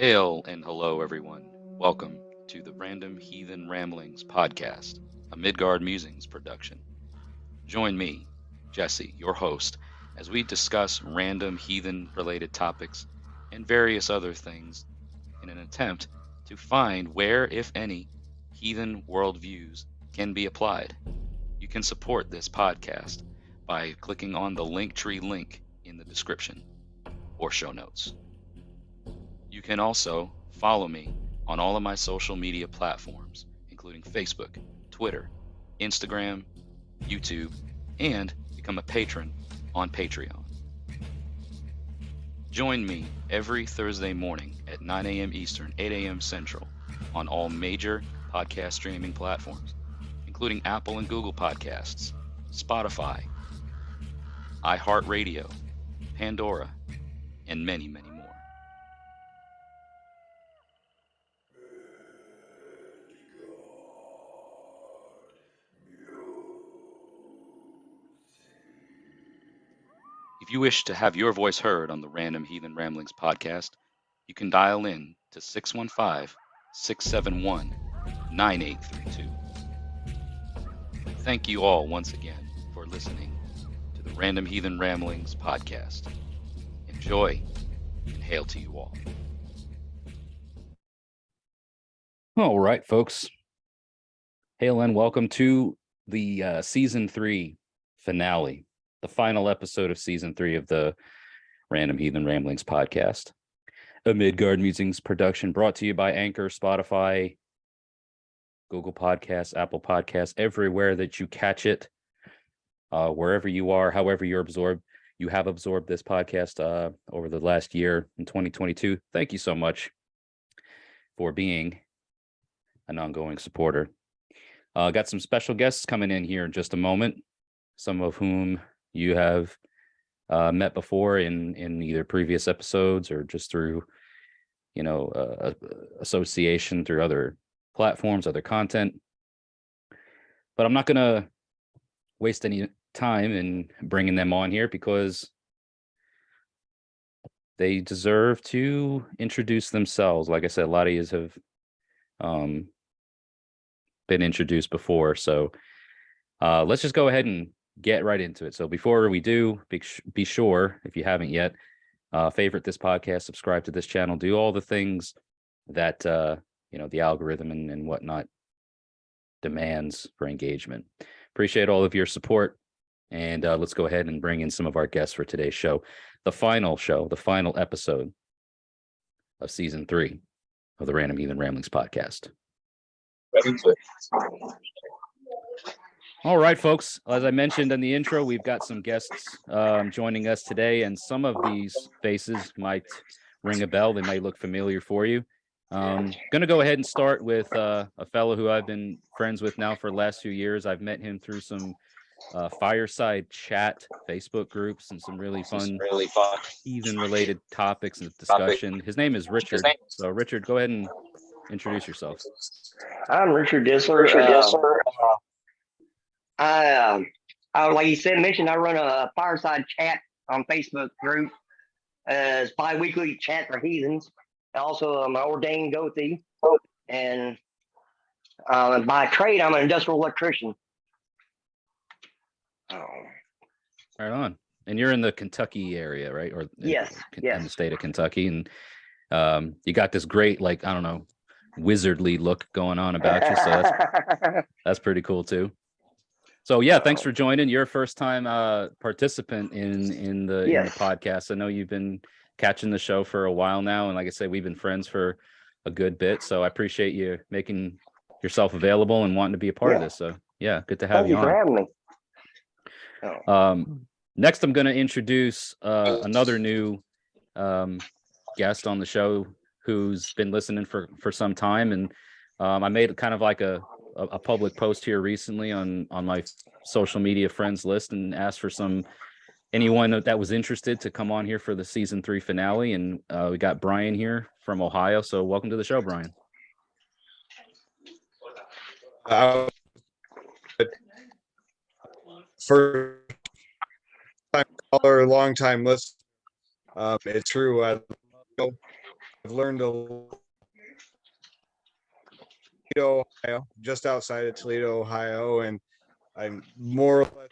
Hail and hello, everyone. Welcome to the Random Heathen Ramblings podcast, a Midgard Musings production. Join me, Jesse, your host, as we discuss random heathen related topics and various other things in an attempt to find where, if any, heathen worldviews can be applied. You can support this podcast by clicking on the Linktree link in the description or show notes. You can also follow me on all of my social media platforms, including Facebook, Twitter, Instagram, YouTube, and become a patron on Patreon. Join me every Thursday morning at 9 a.m. Eastern, 8 a.m. Central on all major podcast streaming platforms, including Apple and Google Podcasts, Spotify, iHeartRadio, Pandora, and many, many more. If you wish to have your voice heard on the Random Heathen Ramblings podcast, you can dial in to 615 671 9832. Thank you all once again for listening to the Random Heathen Ramblings podcast. Enjoy and hail to you all. All right, folks. Hail and welcome to the uh, season three finale, the final episode of season three of the Random Heathen Ramblings podcast. A Midgard Musings production brought to you by Anchor, Spotify, Google Podcasts, Apple Podcasts, everywhere that you catch it, uh, wherever you are, however you're absorbed, you have absorbed this podcast uh, over the last year in 2022. Thank you so much for being an ongoing supporter. Uh, got some special guests coming in here in just a moment, some of whom you have uh, met before in in either previous episodes or just through, you know, uh, association through other platforms, other content. But I'm not going to waste any time in bringing them on here because they deserve to introduce themselves. Like I said, a lot of you have um, been introduced before. So uh, let's just go ahead and get right into it. So before we do, be, be sure, if you haven't yet, uh, favorite this podcast, subscribe to this channel, do all the things that, uh, you know, the algorithm and, and whatnot demands for engagement. Appreciate all of your support. And uh, let's go ahead and bring in some of our guests for today's show. The final show, the final episode of season three of the Random Heathen Ramblings podcast. All right, folks. As I mentioned in the intro, we've got some guests um, joining us today, and some of these faces might ring a bell. They might look familiar for you. Um, going to go ahead and start with uh, a fellow who I've been friends with now for the last few years. I've met him through some uh, fireside chat Facebook groups and some really fun, really fun heathen related topics and discussion. His name is Richard. So Richard, go ahead and introduce yourself. I'm Richard Dissler. Richard Uh, Dissler. uh, I, um, I, like you said, mentioned, I run a fireside chat on Facebook group. Uh, it's bi-weekly chat for heathens. Also, I'm an ordained gothi, and uh, by trade, I'm an industrial electrician. Oh, Right on. And you're in the Kentucky area, right? Or in- Yes, in the state of Kentucky, and um, you got this great, like I don't know, wizardly look going on about you. So that's that's pretty cool too. So yeah, thanks for joining. You're a first time uh participant in in the, in the podcast. I know you've been catching the show for a while now, and like I said, we've been friends for a good bit. So I appreciate you making yourself available and wanting to be a part of this. So yeah, good to have Thank you you for on. having me. Oh. Um, next, I'm going to introduce uh, another new um, guest on the show who's been listening for for some time, and um, I made kind of like a, a a public post here recently on on my social media friends list and asked for some anyone that, was interested to come on here for the season three finale, and uh, we got Brian here from Ohio. So welcome to the show, Brian. Uh, First time caller, long time listener. Um, it's true. I've learned a Toledo, Ohio, just outside of Toledo, Ohio, and I'm more or less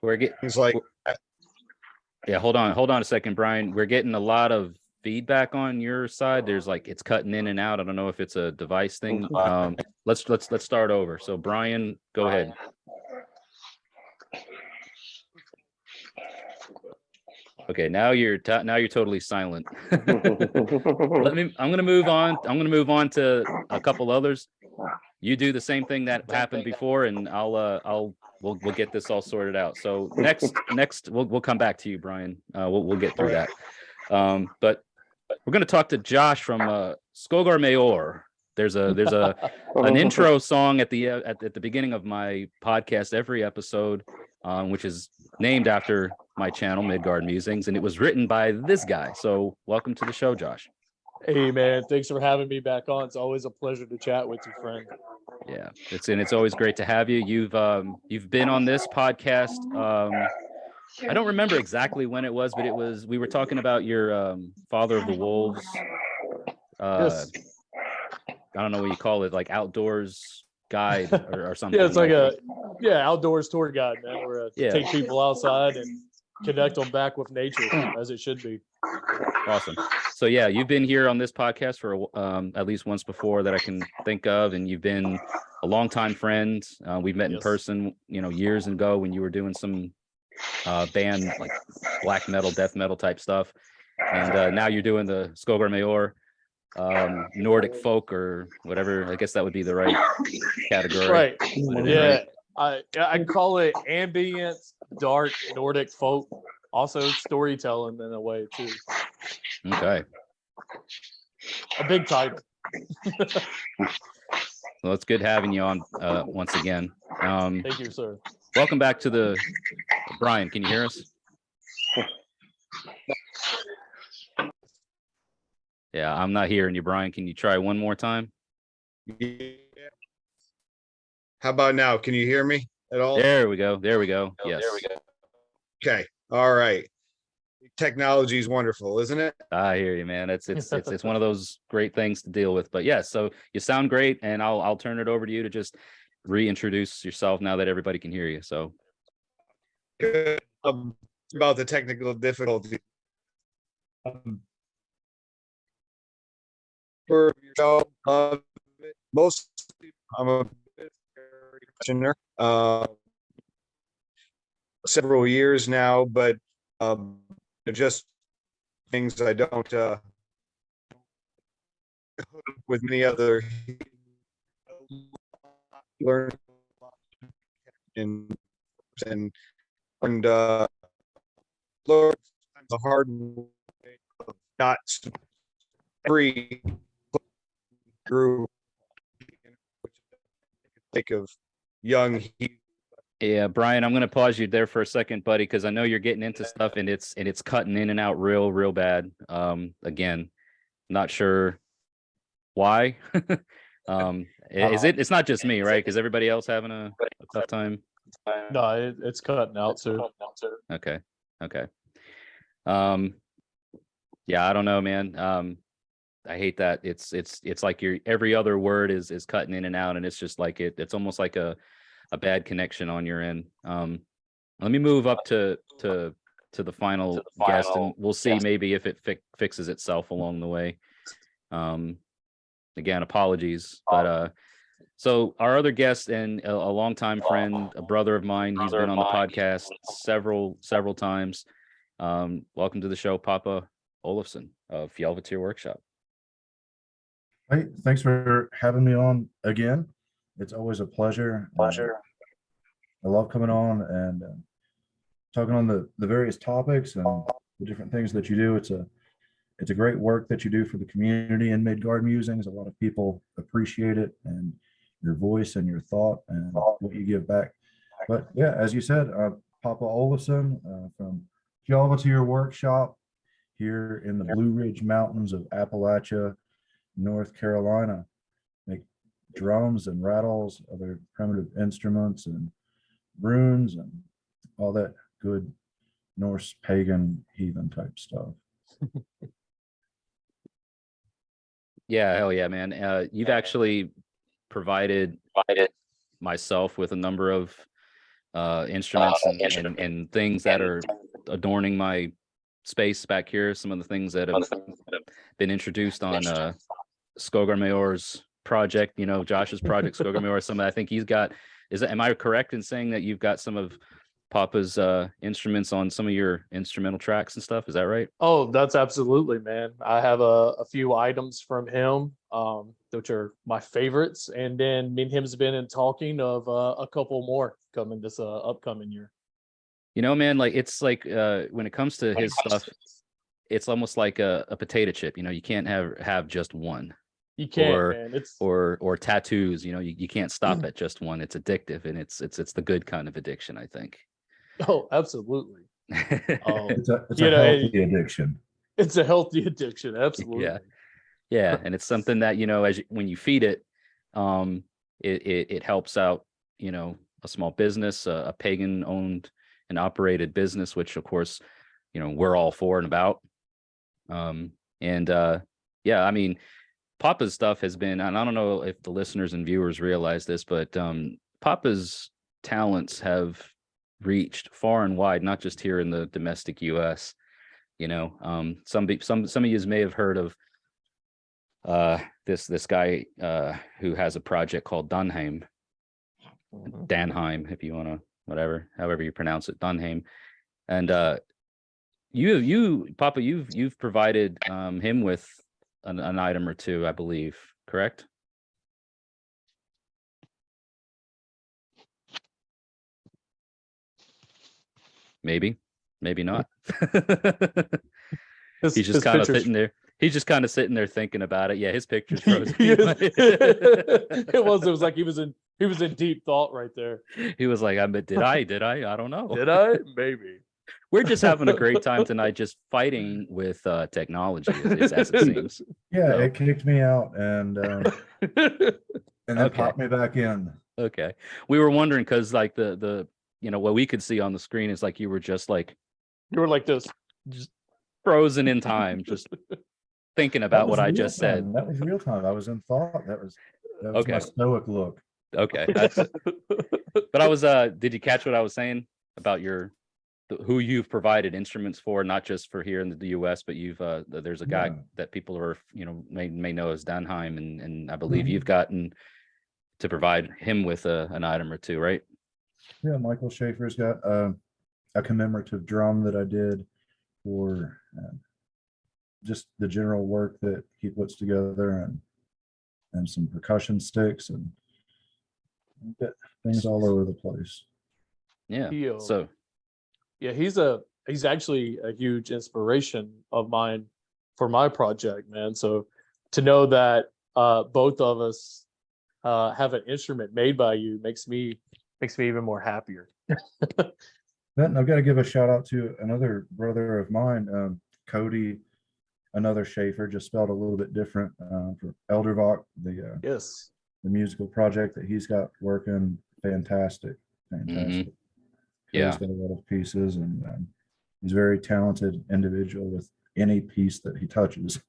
We're getting, like yeah, hold on, hold on a second, Brian. We're getting a lot of feedback on your side. There's like, it's cutting in and out. I don't know if it's a device thing. Um, let's, let's, let's start over. So Brian, go ahead. Okay, now you're, now you're totally silent. Let me, I'm gonna move on. I'm gonna move on to a couple others. You do the same thing that happened before and I'll, uh, I'll, we'll, we'll get this all sorted out. So next, next, we'll, we'll come back to you, Brian. Uh, we'll, we'll get through that. Um, but we're gonna talk to Josh from, uh, Skogar Mayor. There's a, there's a, an intro song at the, uh, at, at the beginning of my podcast, every episode, um, which is named after my channel, Midgard Musings, and it was written by this guy. So welcome to the show, Josh. Hey man, thanks for having me back on. It's always a pleasure to chat with you, friend. Yeah, it's and it's always great to have you. You've um you've been on this podcast. Um I don't remember exactly when it was, but it was we were talking about your um father of the wolves. Uh Yes. I don't know what you call it, like outdoors guide or, or something. Yeah, it's like a yeah outdoors tour guide, man. Yeah. take people outside and connect them back with nature as it should be. Awesome. So yeah, you've been here on this podcast for um, at least once before that I can think of, and you've been a longtime friend. Uh, we've met in Yes. person, you know, years ago when you were doing some uh, band like black metal, death metal type stuff, and uh, now you're doing the Skogar Mayor, um, Nordic folk or whatever. I guess that would be the right category. Right. Is Yeah. I I call it ambient, dark Nordic folk. Also storytelling in a way too. Okay. A big title. Well, it's good having you on uh, once again. Um, Thank you, sir. welcome back to the Brian. Can you hear us? Yeah, I'm not hearing you, Brian. Can you try one more time? Yeah. How about now? Can you hear me at all? There we go. There we go. Yes. There we go. Okay, all right. Technology is wonderful, isn't it? I hear you, man. It's it's it's it's one of those great things to deal with. But yes, so you sound great, and I'll I'll turn it over to you to just reintroduce yourself now that everybody can hear you. So Um, About the technical difficulty. Um, For your show, uh, most, I'm a questioner, uh, several years now, but, um, just things I don't, uh, with many other learn and, and, uh, the hard way of not free through think of young Yeah, Brian, I'm gonna pause you there for a second, buddy, because I know you're getting into stuff and it's and it's cutting in and out real, real bad. Um, again, not sure why. um, is it? It's not just me, right? Because everybody else having a, a tough time. No, it, it's cutting out too. Okay, okay. Um, yeah, I don't know, man. Um, I hate that. It's it's it's like your every other word is is cutting in and out, and it's just like it. It's almost like a a bad connection on your end. Um, let me move up to to to the final guest, and we'll see maybe if it fi- fixes itself along the way. Um, again, apologies, but uh, so our other guest and a, a longtime friend, a brother of mine, he's been on the podcast several several times. Um, welcome to the show, Papa Olafson of Fjellvetier Workshop. Hey, thanks for having me on again. It's always a pleasure. Uh, I love coming on and uh, talking on the, the various topics and the different things that you do. It's a, it's a great work that you do for the community in Midgard Musings. A lot of people appreciate it and your voice and your thought and what you give back. But yeah, as you said, uh, Papa Olafson uh, from Fjellvetier Workshop here in the Blue Ridge Mountains of Appalachia, North Carolina. Make drums and rattles, other primitive instruments and runes and all that good Norse pagan heathen type stuff. Yeah, hell yeah, man. Uh, you've actually provided provided myself with a number of uh instruments and, and, and things that are adorning my space back here. Some of the things that have been introduced on uh Skogar Mayor's project, you know, Josh's project, Skogar Mayor, some I think he's got is that am I correct in saying that you've got some of Papa's uh instruments on some of your instrumental tracks and stuff? Is that right? Oh, that's absolutely, man. I have a, a few items from him, um, which are my favorites, and then me and him's been in talking of uh, a couple more coming this uh, upcoming year. You know, man, like it's like uh when it comes to his stuff, it's almost like a, a potato chip. You know, you can't have have just one. You can't, or- man. It's Or or tattoos. You know, you, you can't stop at just one. It's addictive, and it's it's it's the good kind of addiction, I think. oh, absolutely. Um, It's a, it's a know, healthy addiction. it's a healthy addiction, absolutely. yeah, and it's something that you know, as you, when you feed it, um, it it, it helps out. You know, a small business, a, a pagan-owned and operated business, which of course, you know, we're all for and about. Um, and uh, yeah, I mean, Papa's stuff has been, and I don't know if the listeners and viewers realize this, but um, Papa's talents have reached far and wide, not just here in the domestic U.S. You know, um, some be- some some of you may have heard of uh, this this guy uh, who has a project called Dunheim, Mhm. Danheim, if you want to, whatever, however you pronounce it, Dunheim. And uh, you, you, Papa, you've you've provided um, him with an, an item or two, I believe, correct? Maybe, maybe not. His- He's just kind of sitting there. He's just kind of sitting there thinking about it. Yeah, his picture's it was. It was like he was in. He was in deep thought right there. he was like, I did I? Did I? I don't know. Did I? Maybe. We're just having a great time tonight, just fighting with uh technology, as, as it seems. Yeah, So- it kicked me out and um, and then Okay. popped me back in. Okay, we were wondering because like the the you know what we could see on the screen is like you were just like you were like this. just frozen in time, just thinking about what I real just said. That was real time. I was in thought. That was that was my stoic look. Okay, that's, but I was uh, did you catch what I was saying about your the- who you've provided instruments for, not just for here in the US, but you've uh, there's a guy Yeah. that people are you know may may know as Danheim, and and I believe Mhm. you've gotten to provide him with a, an item or two, right? Yeah, Michael Schaefer's got uh, a commemorative drum that I did for uh, just the general work that he puts together and and some percussion sticks and we've things all over the place. Yeah. He, uh, So yeah, he's a he's actually a huge inspiration of mine for my project, man. So to know that uh, both of us uh, have an instrument made by you makes me makes me even more happier. Then I've got to give a shout out to another brother of mine, um, Cody, another Schaefer, just spelled a little bit different uh, for Eldervox, the uh, Yes. the musical project that he's got working. Fantastic, fantastic. Cody's Yeah. got a lot of pieces, and um, he's a very talented individual with any piece that he touches.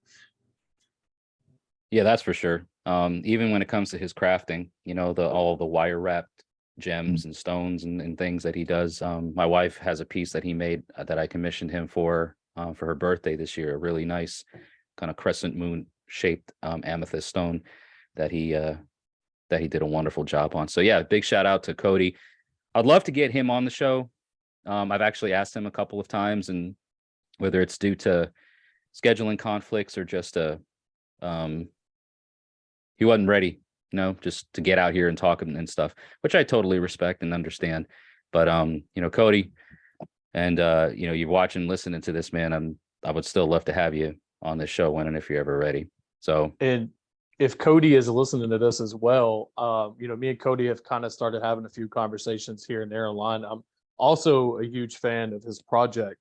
Yeah, that's for sure. Um, even when it comes to his crafting, you know, the all the wire wrapped gems and stones and, and things that he does. Um, my wife has a piece that he made uh, that I commissioned him for uh, for her birthday this year. A really nice kind of crescent moon shaped um, amethyst stone that he uh, that he did a wonderful job on. So yeah, big shout out to Cody. I'd love to get him on the show. Um, I've actually asked him a couple of times, and whether it's due to scheduling conflicts or just a um he wasn't ready you know just to get out here and talk and, and stuff which i totally respect and understand but um you know cody and uh you know you're watching listening to this man i'm i would still love to have you on this show when and if you're ever ready so And if Cody is listening to this as well, um, you know, me and Cody have kind of started having a few conversations here and there online. I'm also a huge fan of his project.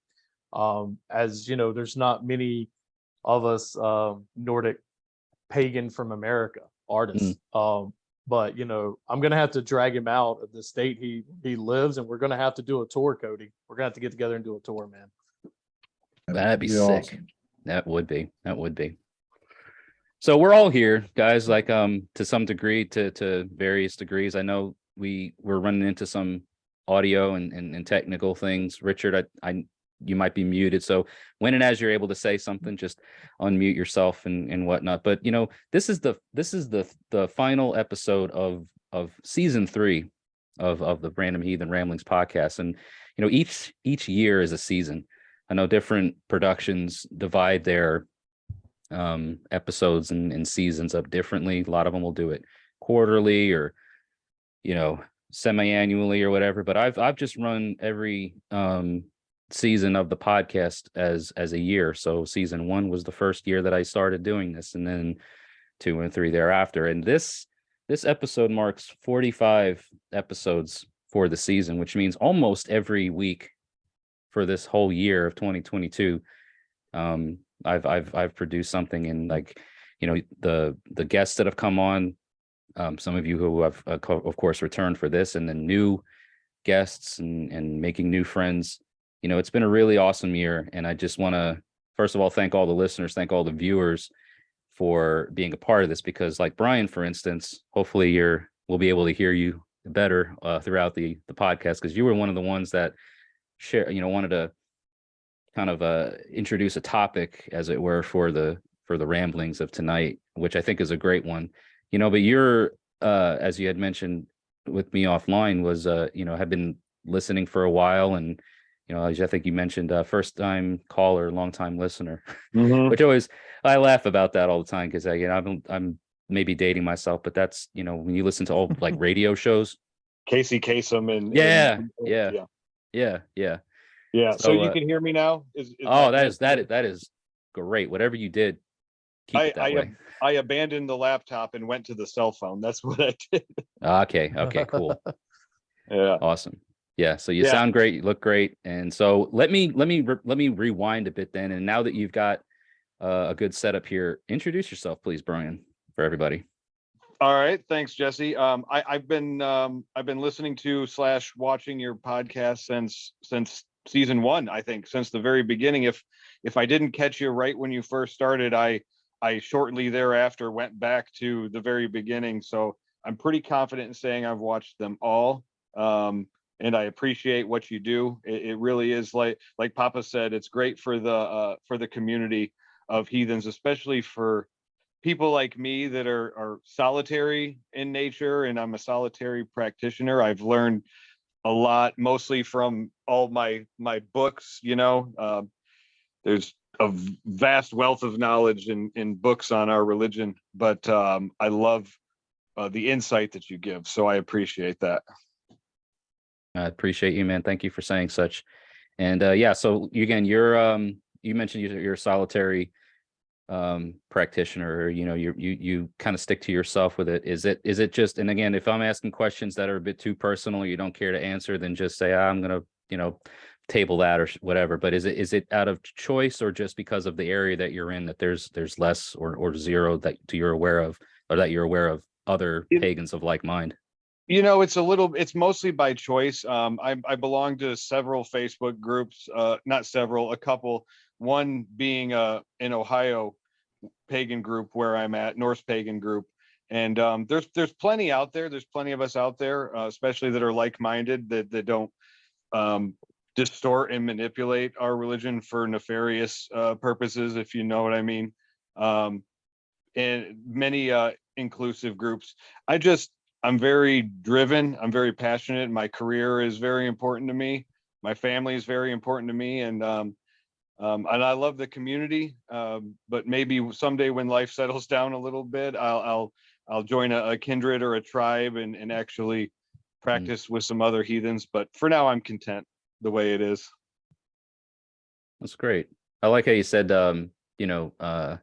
Um, as you know, there's not many of us um, Nordic pagan from America artists. Um, but you know, I'm gonna have to drag him out of the state he he lives, and we're gonna have to do a tour, Cody. We're gonna have to get together and do a tour, man. That'd be Be sick. awesome. That would be, that would be. So we're all here, guys, like, um, to some degree, to, to various degrees. I know we, we're running into some audio and, and, and technical things. Richard, I, I, you might be muted. So when and as you're able to say something, just unmute yourself and, and whatnot. But, you know, this is the, this is the, the final episode of, of season three of, of the Random Heathen Ramblings podcast. And, you know, each, each year is a season. I know different productions divide their um episodes and, and seasons up differently. A lot of them will do it quarterly or you know semi-annually or whatever. But I've I've just run every um season of the podcast as as a year. So season one was the first year that I started doing this, and then two and three thereafter. And this this episode marks 45 episodes for the season, which means almost every week for this whole year of 2022 um i've i've i've produced something and like you know the the guests that have come on um some of you who have uh, of course returned for this and then new guests and and making new friends. You know it's been a really awesome year and i just want to first of all thank all the listeners thank all the viewers for being a part of this because like brian for instance hopefully you're we'll be able to hear you better uh, throughout the the podcast because you were one of the ones that share you know wanted to kind of uh introduce a topic as it were for the for the ramblings of tonight which i think is a great one you know but you're uh as you had mentioned with me offline was uh you know have been listening for a while and you know as i think you mentioned uh first time caller long time listener which always i laugh about that all the time because i you know i'm i'm maybe dating myself but that's you know when you listen to all like radio shows Casey Kasem and. Yeah, and- yeah. Yeah. yeah yeah Yeah. So So, you uh, can hear me now? Is, is oh that is that is that is great whatever you did keep I- it that I, I abandoned the laptop and went to the cell phone. That's what I did. okay okay cool Yeah. awesome yeah so you Yeah. sound great you look great and so let me let me let me rewind a bit then and now that you've got uh, a good setup here introduce yourself please brian for everybody All right. Thanks, Jesse. Um, I, I've been um, I've been listening to slash watching your podcast since since season one. I think since the very beginning. If if I didn't catch you right when you first started, I I shortly thereafter went back to the very beginning. So I'm pretty confident in saying I've watched them all. Um, and I appreciate what you do. It, it really is like like Papa said. It's great for the uh, for the community of heathens, especially for people like me that are are solitary in nature and I'm a solitary practitioner. I've learned a lot mostly from all my my books, you know. Um, there's a vast wealth of knowledge in in books on our religion, but um, I love uh, the insight that you give. So I appreciate that. i appreciate you man thank you for saying such and uh yeah so again you're um you mentioned you're, you're solitary um practitioner or you know you you you kind of stick to yourself with it. Is it is it just and again if i'm asking questions that are a bit too personal you don't care to answer then just say "Ah, i'm gonna you know table that or whatever. But is it is it out of choice or just because of the area that you're in that there's there's less or or zero that you're aware of or that you're aware of other It- pagans of like mind You know, it's a little, it's mostly by choice. Um, I, I belong to several Facebook groups, uh, not several, a couple. One being uh, in Ohio pagan group where I'm at, Norse pagan group. And um, there's there's plenty out there. There's plenty of us out there, uh, especially that are like-minded that that don't um, distort and manipulate our religion for nefarious uh, purposes, if you know what I mean. Um, and many uh, inclusive groups. I just I'm very driven. I'm very passionate. My career is very important to me. My family is very important to me, and um, um, and I love the community. Um, but maybe someday when life settles down a little bit, I'll I'll I'll join a, a kindred or a tribe and and actually practice with some other heathens. But for now, I'm content the way it is. That's great. I like how you said, um, you know, uh,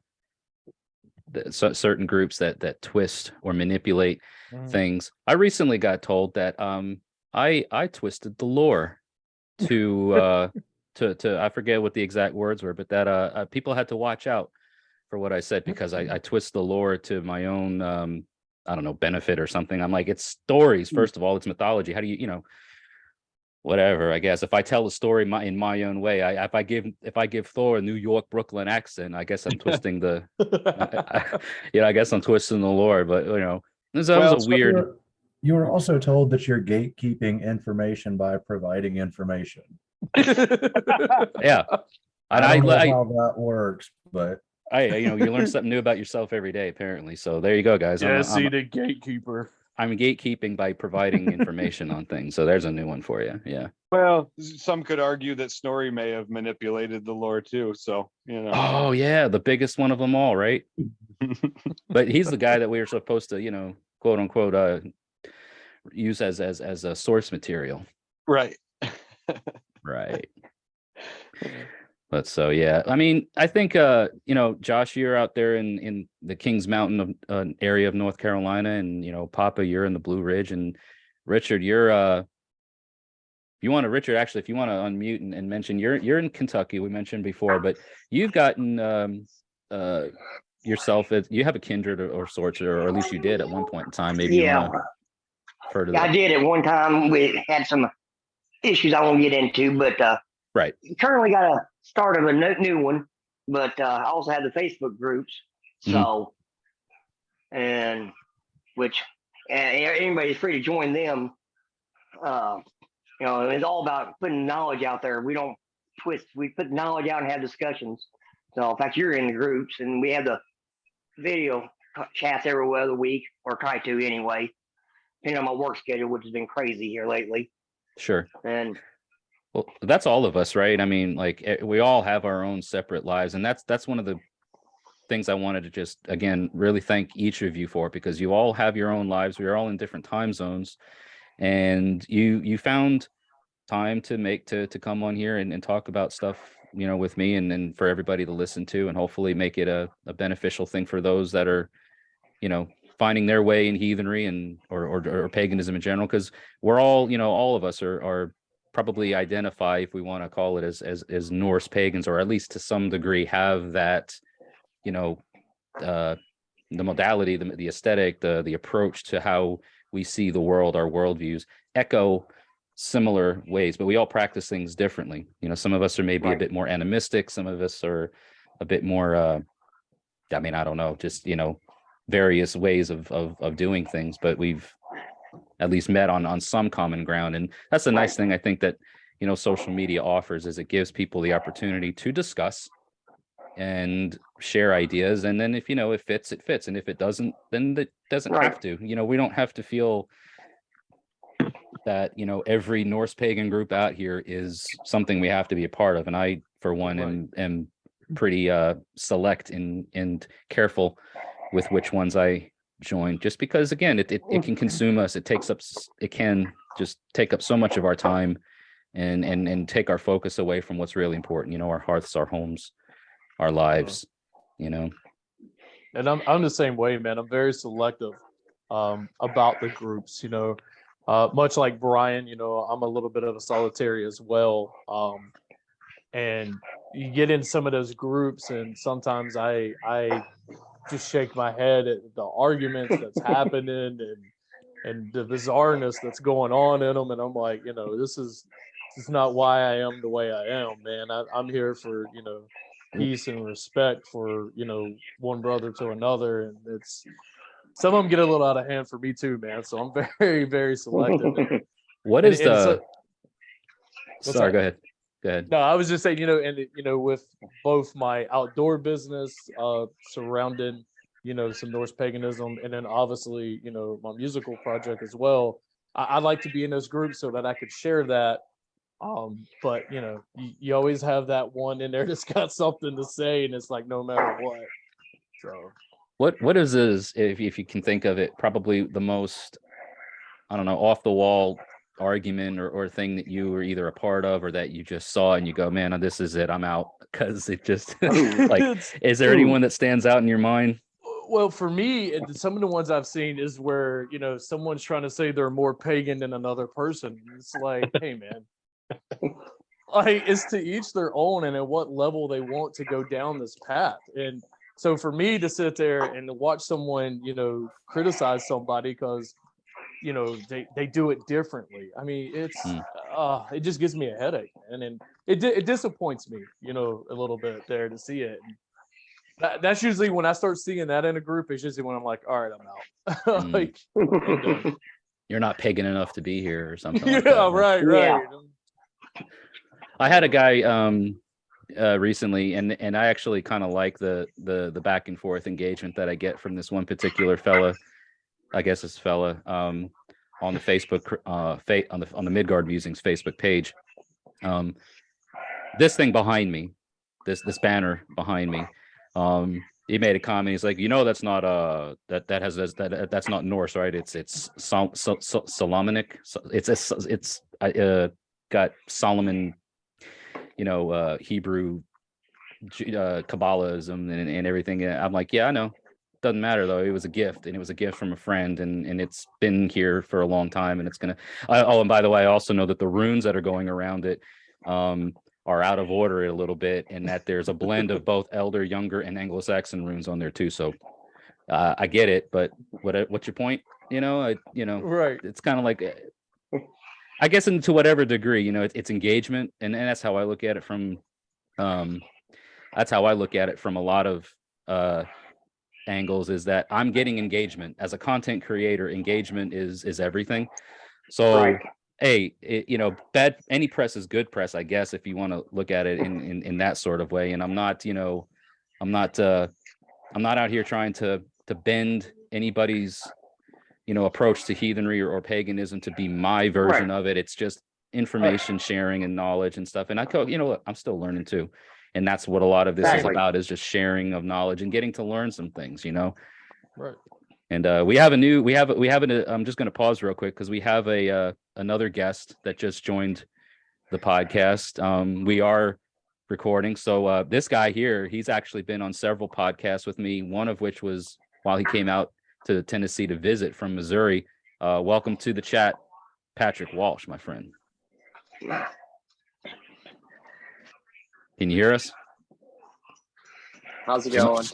certain groups that that twist or manipulate Mm. things. I recently got told that um, I I twisted the lore to uh, to to I forget what the exact words were, but that uh, uh people had to watch out for what I said because I I twist the lore to my own um I don't know, benefit or something. I'm like, it's stories. Hmm. First of all, it's mythology. How do you, you know, whatever, I guess. If I tell a story my, in my own way, I, if I give, if I give Thor a New York, Brooklyn accent, I guess I'm twisting the, yeah, I guess I'm twisting the lore, but you know, this that Well, was a so weird, You're- You were also told that you're gatekeeping information by providing information. yeah. And I, I don't know I, how that works, but I, you know, you learn something new about yourself every day, apparently. So there you go, guys. I'm, yeah, I'm- see the gatekeeper. I'm gatekeeping by providing information on things. So there's a new one for you. Yeah. Well, some could argue that Snorri may have manipulated the lore too, so, you know. Oh yeah, the biggest one of them all, right? But he's the guy that we were supposed to, you know, quote unquote, uh, use as as as a source material, Right. right? But so yeah, I mean, I think uh, you know, Josh, you're out there in in the Kings Mountain of uh, area of North Carolina, and you know, Papa, you're in the Blue Ridge, and Richard, you're uh, if you want to, Richard, actually, if you want to unmute and, and mention, you're you're in Kentucky. We mentioned before, but you've gotten um uh yourself as you have a kindred or, or sorts, or, or at least you did at one point in time. Maybe Yeah. wanna refer Yeah, I did at one time. We had some issues I won't get into, but uh, Right. currently got a start of a no- new one. But uh, I also have the Facebook groups. Mhm. So, and which and anybody's free to join them. Uh, you know, it's all about putting knowledge out there. We don't twist. We put knowledge out and have discussions. So, in fact, you're in the groups, and we have the video chats every other week, or try to anyway depending on my work schedule, which has been crazy here lately. Sure. And Well, that's all of us, right? I mean, like eh, we all have our own separate lives, and that's that's one of the things I wanted to just again really thank each of you for because you all have your own lives. We are all in different time zones, and you you found time to make to to come on here and, and talk about stuff you know with me and and for everybody to listen to and hopefully make it a, a beneficial thing for those that are you know finding their way in heathenry and or or, or paganism in general because we're all you know all of us are are probably identify if we want to call it as as as Norse pagans or at least to some degree have that you know uh the modality the, the aesthetic the the approach to how we see the world our worldviews echo similar ways. But we all practice things differently. You know some of us are maybe a bit more animistic. Some of us are a bit more uh i mean i don't know just you know various ways of of, of doing things. But we've at least met on on some common ground. And that's the nice thing i think that you know social media offers is it gives people the opportunity to discuss and share ideas. And then if you know it fits it fits. And if it doesn't then it doesn't Right. have to. You know we don't have to feel that you know every norse pagan group out here is something we have to be a part of. And i for one Right. am am pretty uh select and and careful with which ones i join just because again it, it, it can consume us it takes up it can just take up so much of our time and and and take our focus away from what's really important you know our hearths our homes our lives you know and I'm I'm the same way, man. I'm very selective um, about the groups. You know, uh, much like Brian. You know, I'm a little bit of a solitary as well. Um, and you get in some of those groups, and sometimes I I just shake my head at the arguments that's happening and and the bizarreness that's going on in them, and I'm like, you know, this is this is not why I am the way I am, man. I, I'm here for you know peace and respect for you know one brother to another and it's some of them get a little out of hand for me too man so i'm very very selective And- what and- is and so- the What's sorry go ahead go ahead no i was just saying you know and you know with both my outdoor business uh surrounding you know some norse paganism and then obviously you know my musical project as well i, I like to be in those groups so that i could share that. Um but you know you, you always have that one in there that's got something to say and it's like no matter what. So. What what is is if if you can think of it probably the most i don't know off the wall argument or, or thing that you were either a part of or that you just saw and you go man uh, this is it i'm out. Because it just like is there anyone that stands out in your mind? Well for me some of the ones i've seen is where you know someone's trying to say they're more pagan than another person it's like hey man. Like it's to each their own and at what level they want to go down this path and so for me to sit there and watch someone, you know, criticize somebody because, you know, they, they do it differently. I mean, it's, Hmm. uh, it just gives me a headache, and then it it disappoints me, you know, a little bit there to see it. That, that's usually when I start seeing that in a group. It's usually when I'm like, all right, I'm out. Mm. like, I'm. You're not pagan enough to be here or something. yeah, like that, huh? right, Yeah. right. I had a guy um uh recently and and I actually kind of like the the the back and forth engagement that I get from this one particular fella. I guess this fella um on the Facebook uh fa- on the on the Midgard Musings Facebook page. Um this thing behind me, this this banner behind me. Um he made a comment. He's like, you know, that's not uh that that has that that that's not Norse, right? It's it's Sol, Sol, Sol, Solomonic. It's it's it's uh got Solomon you know, uh, Hebrew, uh, Kabbalahism and, and everything. I'm like, yeah, I know. Doesn't matter though. It was a gift, and it was a gift from a friend, and and it's been here for a long time, and it's gonna. I, oh, and by the way, I also know that the runes that are going around it um, are out of order a little bit, and that there's a blend of both Elder, Younger, and Anglo-Saxon runes on there too. So uh, I get it, but what what's your point? You know, I you know Right. it's kind of like uh, i guess in to whatever degree you know it, it's engagement and, and that's how i look at it from um that's how i look at it from a lot of uh angles is that i'm getting engagement. As a content creator engagement is is everything. So Right. hey it, you know bad any press is good press i guess if you want to look at it in, in in that sort of way. And i'm not you know i'm not uh i'm not out here trying to to bend anybody's you know approach to heathenry or, or paganism to be my version of it. It's just information sharing and knowledge and stuff. And i co you know what, i'm still learning too and that's what a lot of this is about is just sharing of knowledge and getting to learn some things you know Right. and uh, we have a new, we have, a- we have an, uh, I'm just going to pause real quick because we have a, uh, another guest that just joined the podcast. Um, we are recording. So uh, this guy here, he's actually been on several podcasts with me, one of which was while he came out to Tennessee to visit from Missouri. Uh, welcome to the chat, Patrick Walsh, my friend. Can you hear us? How's it going?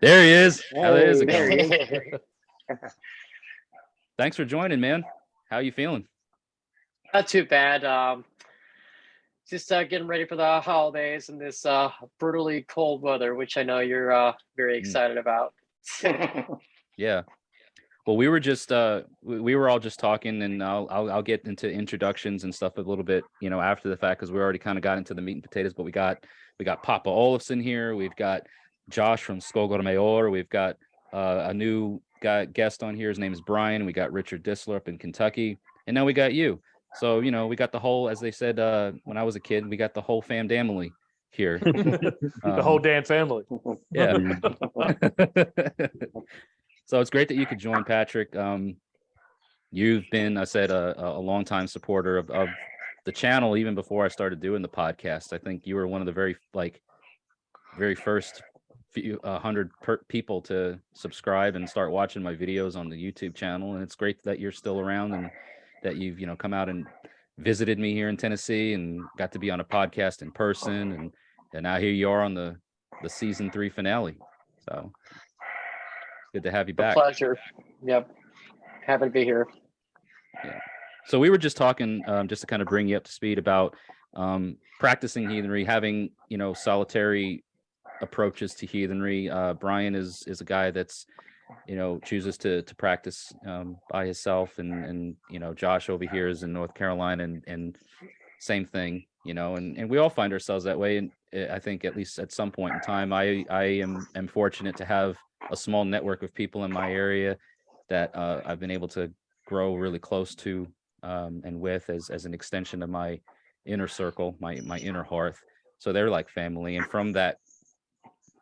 There he is. How is it There going? he is. Thanks for joining, man. How are you feeling? Not too bad. Um, just uh, getting ready for the holidays and this uh, brutally cold weather, which I know you're uh, very Mm. excited about. Yeah. Well, we were just uh we, we were all just talking and I'll, I'll I'll get into introductions and stuff a little bit, you know, after the fact because we already kind of got into the meat and potatoes, but we got we got Papa Olafson here, we've got Josh from Skogor Mayor, we've got uh, a new guy guest on here. His name is Brian. We got Richard Disler up in Kentucky, and now we got you. So, you know, we got the whole, as they said uh when I was a kid, we got the whole fam family here. the whole Um, Dan family. yeah. so it's great that you could join, Patrick. Um, you've been, I said, a, a long time supporter of, of the channel even before I started doing the podcast. I think you were one of the very like very first few uh, hundred people to subscribe and start watching my videos on the YouTube channel. And it's great that you're still around and that you've you know come out and visited me here in Tennessee and got to be on a podcast in person and and now here you are on the the season three finale. So good to have you A back. pleasure. Yep. Happy to be here. So we were just talking, um, just to kind of bring you up to speed about um, practicing heathenry, having you know solitary approaches to heathenry. Uh, Brian is is a guy that's you know chooses to to practice um, by himself, and and you know Josh over here is in North Carolina, and and same thing, you know, and and we all find ourselves that way. And I think at least at some point in time, I I am am fortunate to have a small network of people in my area that uh, I've been able to grow really close to um, and with as as an extension of my inner circle, my my inner hearth. So they're like family, and from that,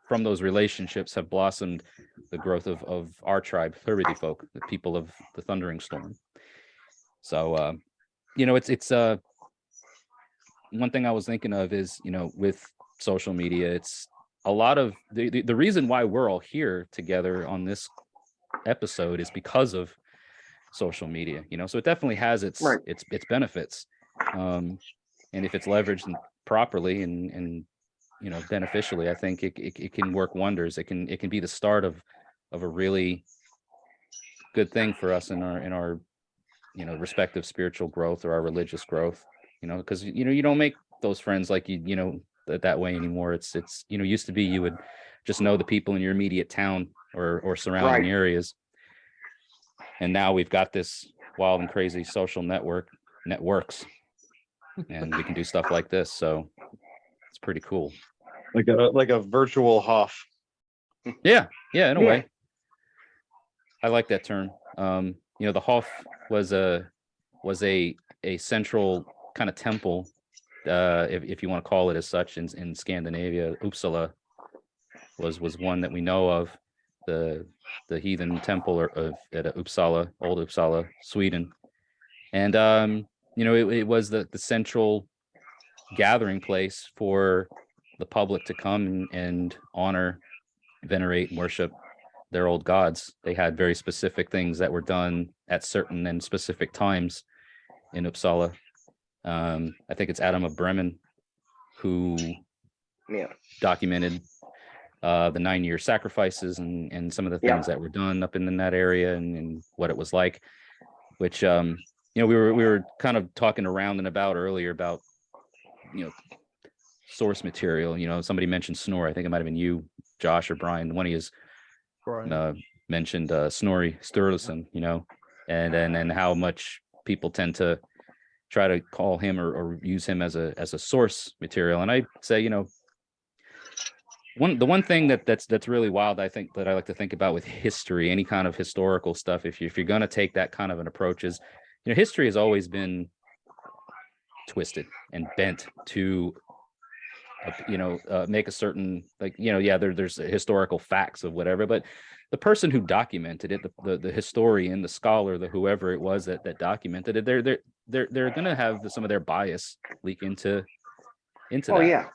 from those relationships have blossomed the growth of of our tribe, Plurity folk, the people of the Thundering Storm. So, uh, you know, it's it's uh one thing I was thinking of is you know with social media, it's a lot of the the, the reason why we're all here together on this episode is because of social media you know so it definitely has its Right. its its benefits um and if it's leveraged properly and and you know, beneficially, I think it, it, it can work wonders. It can, it can be the start of, of a really good thing for us in our, in our, you know, respective spiritual growth or our religious growth, you know, because, you know, you don't make those friends like you, you know, that, that way anymore. It's, it's, you know, used to be you would just know the people in your immediate town or, or surrounding Right. areas. And now we've got this wild and crazy social network networks and we can do stuff like this. So it's pretty cool. Like a, like a virtual Hof. Yeah, yeah, in a Yeah. way. I like that term. Um, you know, the Hof was a was a a central kind of temple, uh, if if you want to call it as such, in in Scandinavia. Uppsala was was one that we know of, the the heathen temple of at Uppsala, old Uppsala, Sweden, and um, you know, it, it was the the central gathering place for the public to come and, and honor venerate and worship their old gods. They had very specific things that were done at certain and specific times in Uppsala. Um, I think it's Adam of Bremen who Yeah. documented uh, the nine year sacrifices and, and some of the Yeah. things that were done up in, in that area and, and what it was like, which, um, you know, we were, we were kind of talking around and about earlier about, you know, source material, you know, somebody mentioned Snore. I think it might've been you, Josh or Brian, one of you uh, mentioned uh, Snorri Sturluson, you know, and and and how much people tend to try to call him or, or use him as a as a source material. And I say, you know, one the one thing that that's that's really wild, I think that I like to think about with history, any kind of historical stuff, if you if you're gonna take that kind of an approach, is you know, history has always been twisted and bent to you know uh, make a certain like you know yeah there, there's historical facts of whatever but the person who documented it the, the the historian the scholar the whoever it was that that documented it they're they're they're, they're gonna have the, some of their bias leak into into Oh, that. yeah.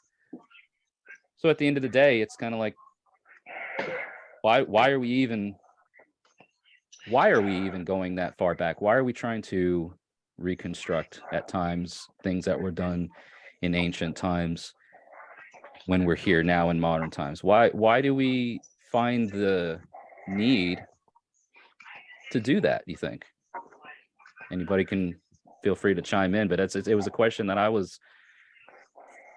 so at the end of the day it's kind of like why why are we even why are we even going that far back? Why are we trying to reconstruct at times things that were done in ancient times when we're here now in modern times? Why why do we find the need to do that you think? Anybody can feel free to chime in but it's it was a question that i was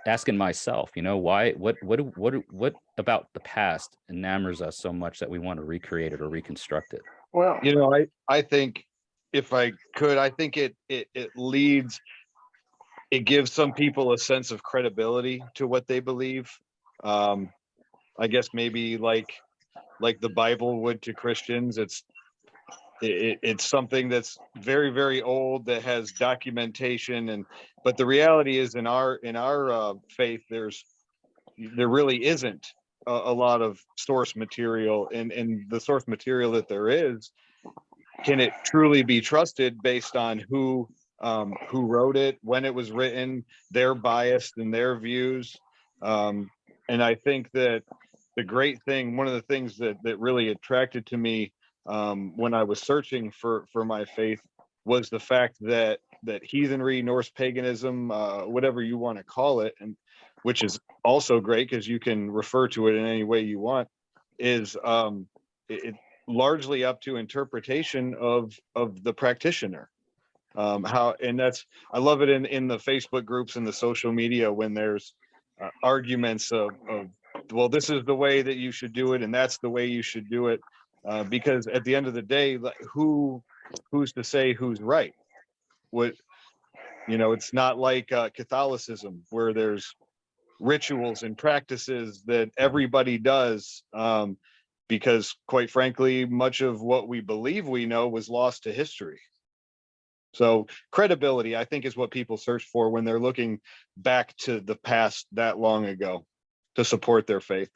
asking myself you know why what what what what about the past enamors us so much that we want to recreate it or reconstruct it? Well, You know, I, I think if I could, I think it, it, it leads, it gives some people a sense of credibility to what they believe. Um, I guess maybe like, like the Bible would to Christians, it's, it, it- it's something that's very, very old that has documentation and, but the reality is in our, in our, uh, faith, there's, there really isn't a, a lot of source material and, and the source material that there is, can it truly be trusted based on who, um, who wrote it, when it was written, their bias and their views? Um, and I think that the great thing, one of the things that, that really attracted to me, um, when I was searching for, for my faith was the fact that, that heathenry, Norse paganism, uh, whatever you want to call it, and which is also great because you can refer to it in any way you want, is um, it, it largely up to interpretation of of the practitioner. Um, how and that's I love it in in the Facebook groups and the social media when there's uh, arguments of, of well this is the way that you should do it and that's the way you should do it uh, because at the end of the day who who's to say who's right? What you know it's not like uh, Catholicism where there's rituals and practices that everybody does um, because quite frankly much of what we believe we know was lost to history so credibility i think is what people search for when they're looking back to the past that long ago to support their faith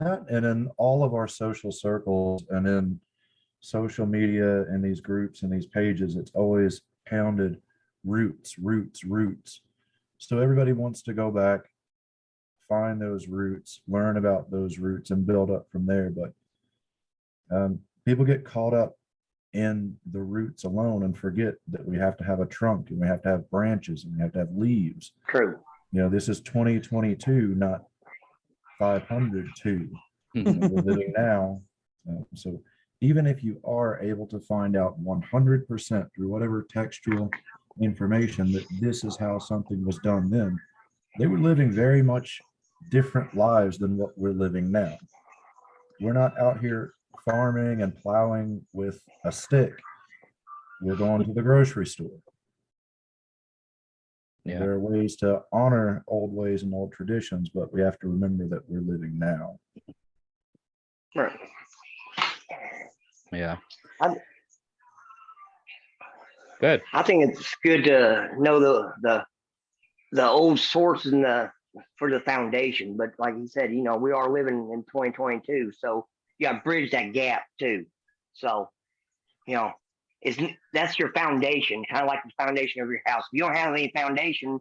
That and in all of our social circles and in social media and these groups and these pages, it's always pounded roots, roots, roots. So everybody wants to go back, find those roots, learn about those roots and build up from there. But um, people get caught up in the roots alone and forget that we have to have a trunk and we have to have branches and we have to have leaves. true. You know, this is twenty twenty-two, not five hundred two. Mhm. We're living now. Uh, So even if you are able to find out one hundred percent through whatever textual information that this is how something was done then, they were living very much different lives than what we're living now. We're not out here farming and plowing with a stick. We're going to the grocery store. Yeah. There are ways to honor old ways and old traditions, but we have to remember that we're living now. Right. Yeah. I'm- Good. I think it's good to know the, the, the old source and the, for the foundation, but like you said, you know, we are living in twenty twenty-two, so you gotta bridge that gap too. So, you know, it's, that's your foundation, kind of like the foundation of your house. If you don't have any foundation,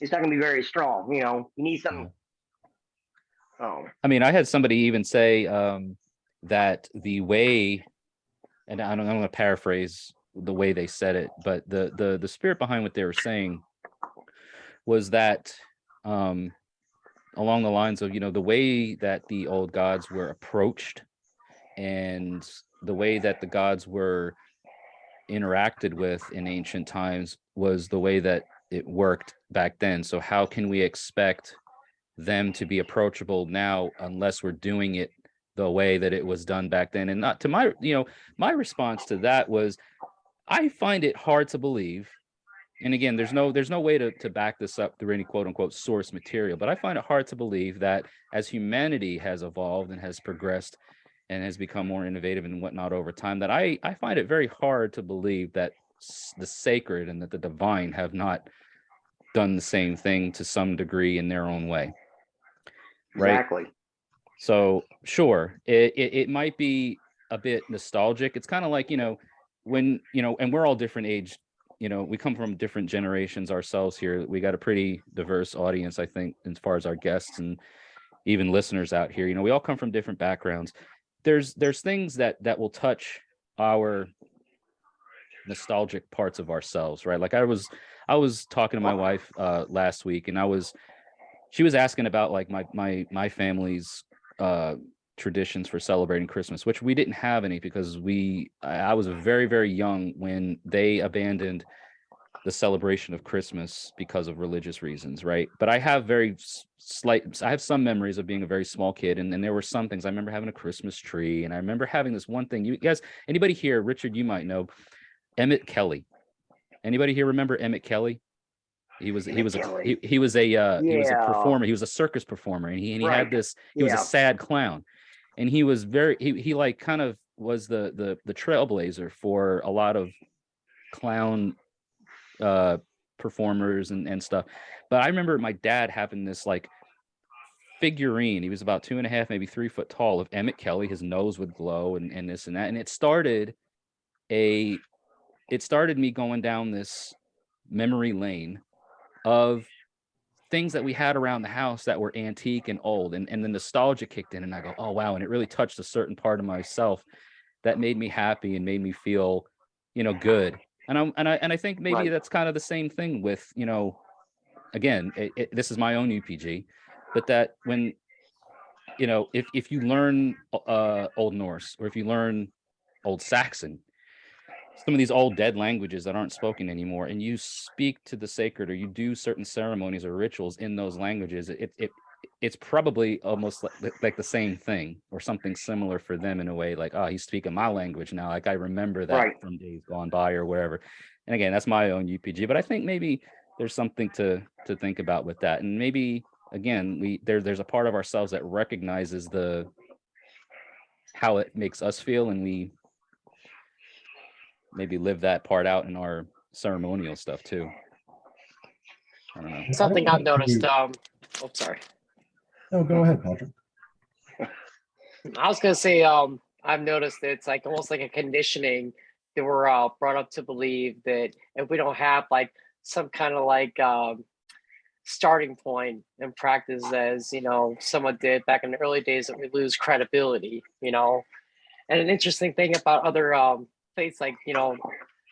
it's not gonna be very strong, you know, you need something. Oh, I mean, I had somebody even say um, that the way, and I don't, I'm going to paraphrase the way they said it, but the the the spirit behind what they were saying was that um, along the lines of you know the way that the old gods were approached and the way that the gods were interacted with in ancient times was the way that it worked back then. So how can we expect them to be approachable now unless we're doing it the way that it was done back then and not to my you know my response to that was i find it hard to believe and again there's no there's no way to, to back this up through any quote unquote source material but i find it hard to believe that as humanity has evolved and has progressed and has become more innovative and whatnot over time that i i find it very hard to believe that the sacred and that the divine have not done the same thing to some degree in their own way right exactly. so sure, it, it it might be a bit nostalgic. It's kind of like, you know, when, you know, and we're all different age, you know, we come from different generations ourselves here. We got a pretty diverse audience, I think, as far as our guests and even listeners out here. You know, we all come from different backgrounds. There's there's things that that will touch our nostalgic parts of ourselves, right? Like I was I was talking to my wife uh last week and I was she was asking about like my my my family's uh traditions for celebrating Christmas, which we didn't have any because we I was very very young when they abandoned the celebration of Christmas because of religious reasons, right? But I have very slight I have some memories of being a very small kid and, and there were some things I remember having a Christmas tree and I remember having this one thing. You guys anybody here, Richard, you might know Emmett Kelly. Anybody here remember Emmett Kelly? He was he was a he, he was a uh, he was a performer. He was a circus performer, and he and he Right. had this. He was a sad clown, and he was very he he like kind of was the the the trailblazer for a lot of clown uh performers and and stuff. But I remember my dad having this like figurine. He was about two and a half, maybe three foot tall of Emmett Kelly. His nose would glow and and this and that, and it started a it started me going down this memory lane of things that we had around the house that were antique and old and, and the nostalgia kicked in and I go, oh wow. And it really touched a certain part of myself that made me happy and made me feel, you know, good. And I'm and I and I think maybe Right. that's kind of the same thing with, you know, again, it, it, this is my own UPG, but that when you know, if if you learn uh Old Norse or if you learn Old Saxon, some of these old dead languages that aren't spoken anymore and you speak to the sacred or you do certain ceremonies or rituals in those languages it it it's probably almost like, like the same thing or something similar for them in a way like oh he's speaking my language now like i remember that Right. from days gone by or wherever and again that's my own upg but i think maybe there's something to to think about with that and maybe again we there there's a part of ourselves that recognizes the how it makes us feel and we maybe live that part out in our ceremonial stuff too. I don't know. Something I've noticed. Um, oh, sorry. No, go ahead, Patrick. I was gonna say, um, I've noticed that it's like almost like a conditioning that we're uh, brought up to believe that if we don't have like some kind of like um, starting point and practice as you know someone did back in the early days, that we lose credibility. You know, and an interesting thing about other um, faiths like you know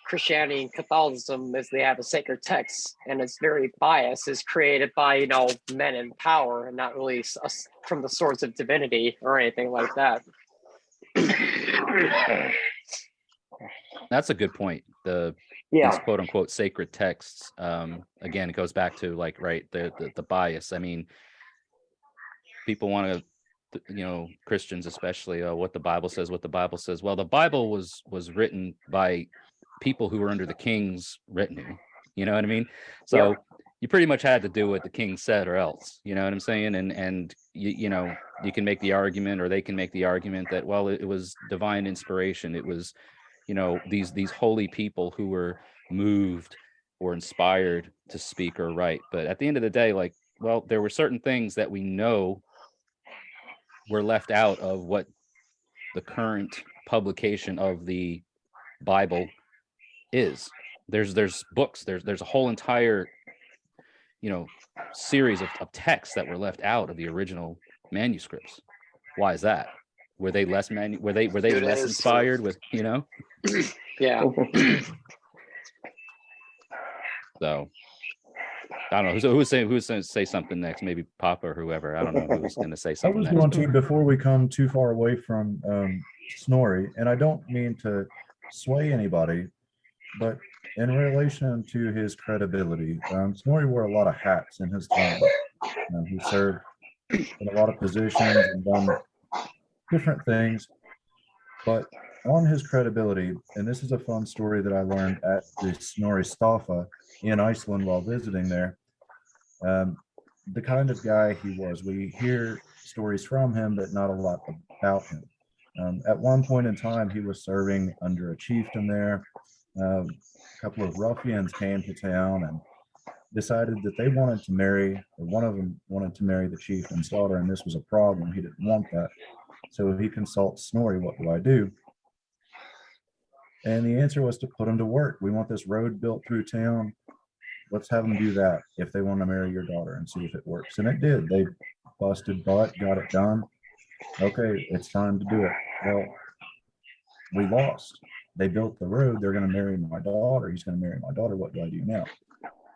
Christianity and Catholicism is they have a sacred text and it's very biased. is created by you know men in power and not really us from the source of divinity or anything like that. That's a good point. The Yeah, these quote unquote sacred texts. Um, again, it goes back to like, right, the, the, the bias. I mean, people want to, you know, Christians especially, uh, what the Bible says, what the Bible says. Well, the Bible was, was written by people who were under the king's retinue. You know what I mean? So you pretty much had to do what the king said or else, you know what I'm saying? And, and you, you know, you can make the argument or they can make the argument that, well, it, it was divine inspiration. It was, you know, these, these holy people who were moved or inspired to speak or write. But at the end of the day, like, well, there were certain things that we know were left out of what the current publication of the Bible is. There's there's books, there's there's a whole entire, you know, series of, of texts that were left out of the original manuscripts. Why is that? Were they less manu were they were they Good less answer. inspired with, you know? Yeah. So I don't know. Who's who's saying who's going to say something next? Maybe Papa or whoever. I don't know who's going to say something. I was next. going to, before we come too far away from um, Snorri, and I don't mean to sway anybody, but in relation to his credibility, um, Snorri wore a lot of hats in his time. Um, he served in a lot of positions and done different things. But on his credibility, and this is a fun story that I learned at the Snorrastofa in Iceland while visiting there. Um, the kind of guy he was. We hear stories from him, but not a lot about him. Um, at one point in time, he was serving under a chieftain there. Um, a couple of ruffians came to town and decided that they wanted to marry, or one of them wanted to marry the chieftain's daughter, and this was a problem. He didn't want that. So he consults Snorri, what do I do? And the answer was to put him to work. We want this road built through town let's have them do that if they want to marry your daughter and see if it works. And it did. They busted butt, got it done. Okay, it's time to do it. Well, we lost. They built the road. They're going to marry my daughter. He's going to marry my daughter. What do I do now?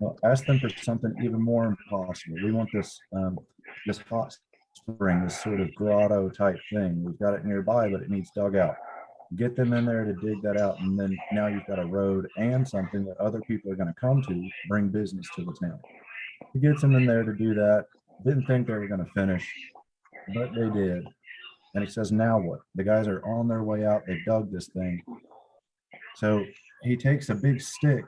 Well, ask them for something even more impossible. We want this um, this hot spring, this sort of grotto type thing. We've got it nearby, but it needs dug out get them in there to dig that out and then now you've got a road and something that other people are going to come to bring business to the town. He gets them in there to do that didn't think they were going to finish but they did. And he says now what? The guys are on their way out they dug this thing. So he takes a big stick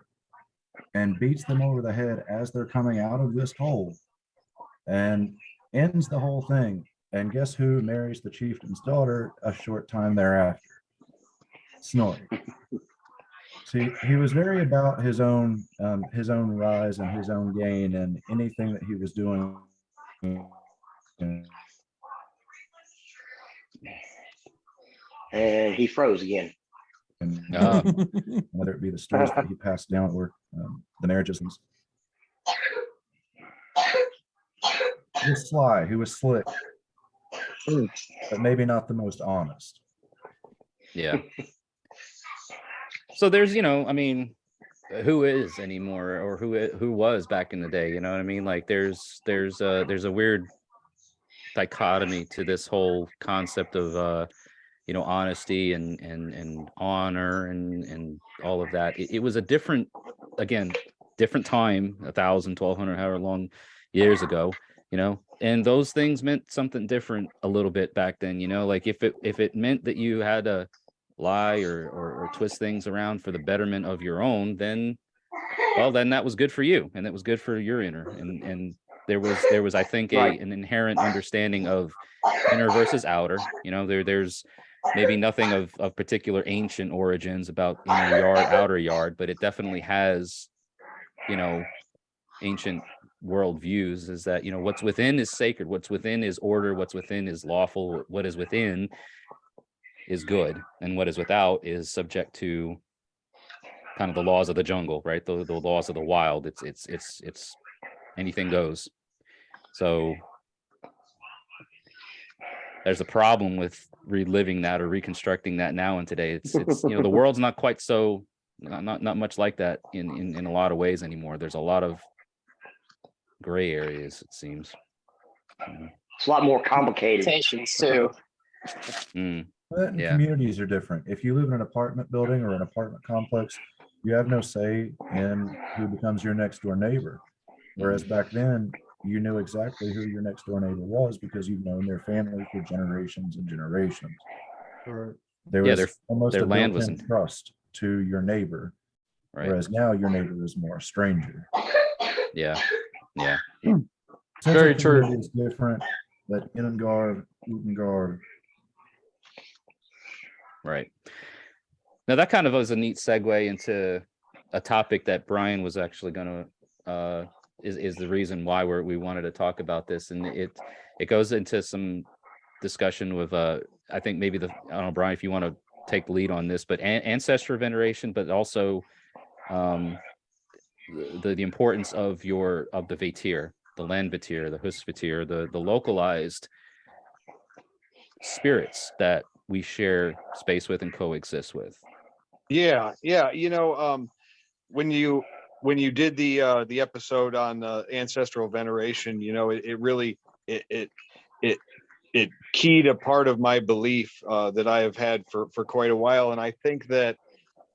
and beats them over the head as they're coming out of this hole and ends the whole thing. And guess who marries the chieftain's daughter a short time thereafter Snorri. See, he was very about his own, um, his own rise and his own gain and anything that he was doing. and he froze again. And Ah. whether it be the stories that he passed down or um, the marriages. and s- He was sly, he was slick, but maybe not the most honest. Yeah. So there's, you know, I mean, who is anymore or who who was back in the day, you know what I mean? Like there's there's a there's a weird dichotomy to this whole concept of uh you know honesty and and and honor and and all of that. It, it was a different again, different time, a thousand, twelve hundred, however long years ago, you know, and those things meant something different a little bit back then, you know, like if it if it meant that you had to lie or, or or twist things around for the betterment of your own, then well, then that was good for you and it was good for your inner and and there was there was I think a an inherent understanding of inner versus outer. You know, there there's maybe nothing of of particular ancient origins about inner yard, outer yard, but it definitely has, you know, ancient world views is that you know what's within is sacred what's within is order what's within is lawful what is within is good and what is without is subject to kind of the laws of the jungle right the, the laws of the wild it's it's it's it's anything goes so there's a problem with reliving that or reconstructing that now and today it's it's you know the world's not quite so not not, not much like that in, in in a lot of ways anymore. There's a lot of gray areas, it seems. It's a lot more complicated. Too. Mm, But and Yeah. communities are different. If you live in an apartment building or an apartment complex, you have no say in who becomes your next door neighbor. Whereas mm. back then, you knew exactly who your next door neighbor was because you've known their family for generations and generations. There Yeah, was their- almost their a land was built-in trust to your neighbor, right. whereas now your neighbor is more a stranger. Yeah. Yeah. Hmm. Central Very true. community Is different, but Innangard, Utangard, Right. Now that kind of was a neat segue into a topic that Brian was actually gonna, uh, is, is the reason why we're, we wanted to talk about this. And it, it goes into some discussion with, uh, I think maybe the, I don't know, Brian, if you want to take the lead on this, but an- ancestor veneration, but also, um, the, the importance of your, of the Vatir, the land Vatir, the Hus Vatir, the, the localized spirits that we share space with and coexist with. Yeah, yeah, you know, um, when you, when you did the, uh, the episode on, uh, ancestral veneration, you know, it, it really, it, it, it, it keyed a part of my belief, uh, that I have had for, for quite a while, and I think that,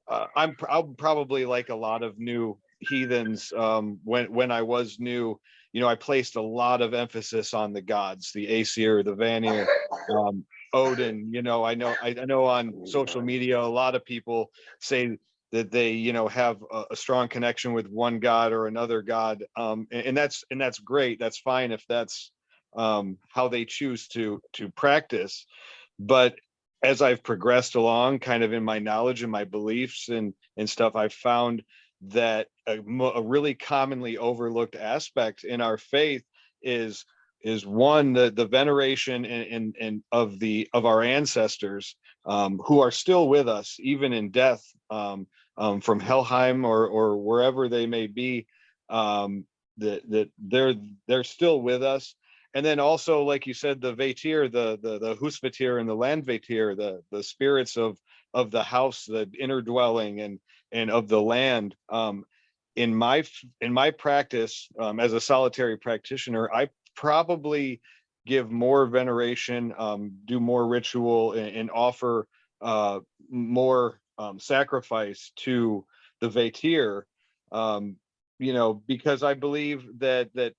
uh, I'm, I'm probably like a lot of new heathens, um, when, when I was new, you know, I placed a lot of emphasis on the gods, the Aesir, the Vanir, um, Odin, you know, I know, I, I know on social media, a lot of people say that they, you know, have a, a strong connection with one god or another god. Um, and, and that's, and that's great. That's fine if that's um, how they choose to, to practice. But as I've progressed along, kind of in my knowledge and my beliefs and, and stuff, I've found that a, a really commonly overlooked aspect in our faith is is one the the veneration and and, and of the of our ancestors um, who are still with us even in death um, um, from Helheim or or wherever they may be um, that that they're they're still with us. And then also like you said the Vatir the the the Husvatir and the Land Vatir the the spirits of of the house the inner dwelling and and of the land um, in my in my practice um, as a solitary practitioner I probably give more veneration, um, do more ritual and, and offer uh, more um, sacrifice to the Vatir. Um, you know, because I believe that that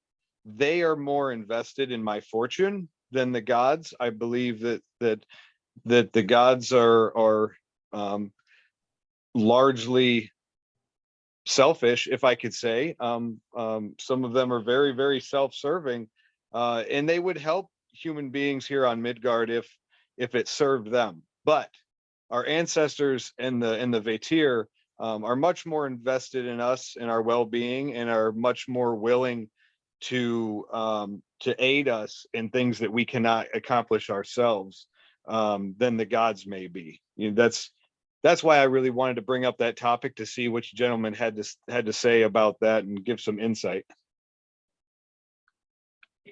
they are more invested in my fortune than the gods. I believe that that that the gods are are um, largely selfish, if I could say. Um, um, some of them are very, very self-serving, uh, and they would help human beings here on Midgard if if it served them. But our ancestors and the and the Vatir um, are much more invested in us and our well-being, and are much more willing to um, to aid us in things that we cannot accomplish ourselves um, than the gods may be. You know, that's that's why I really wanted to bring up that topic to see what gentlemen had to had to say about that and give some insight.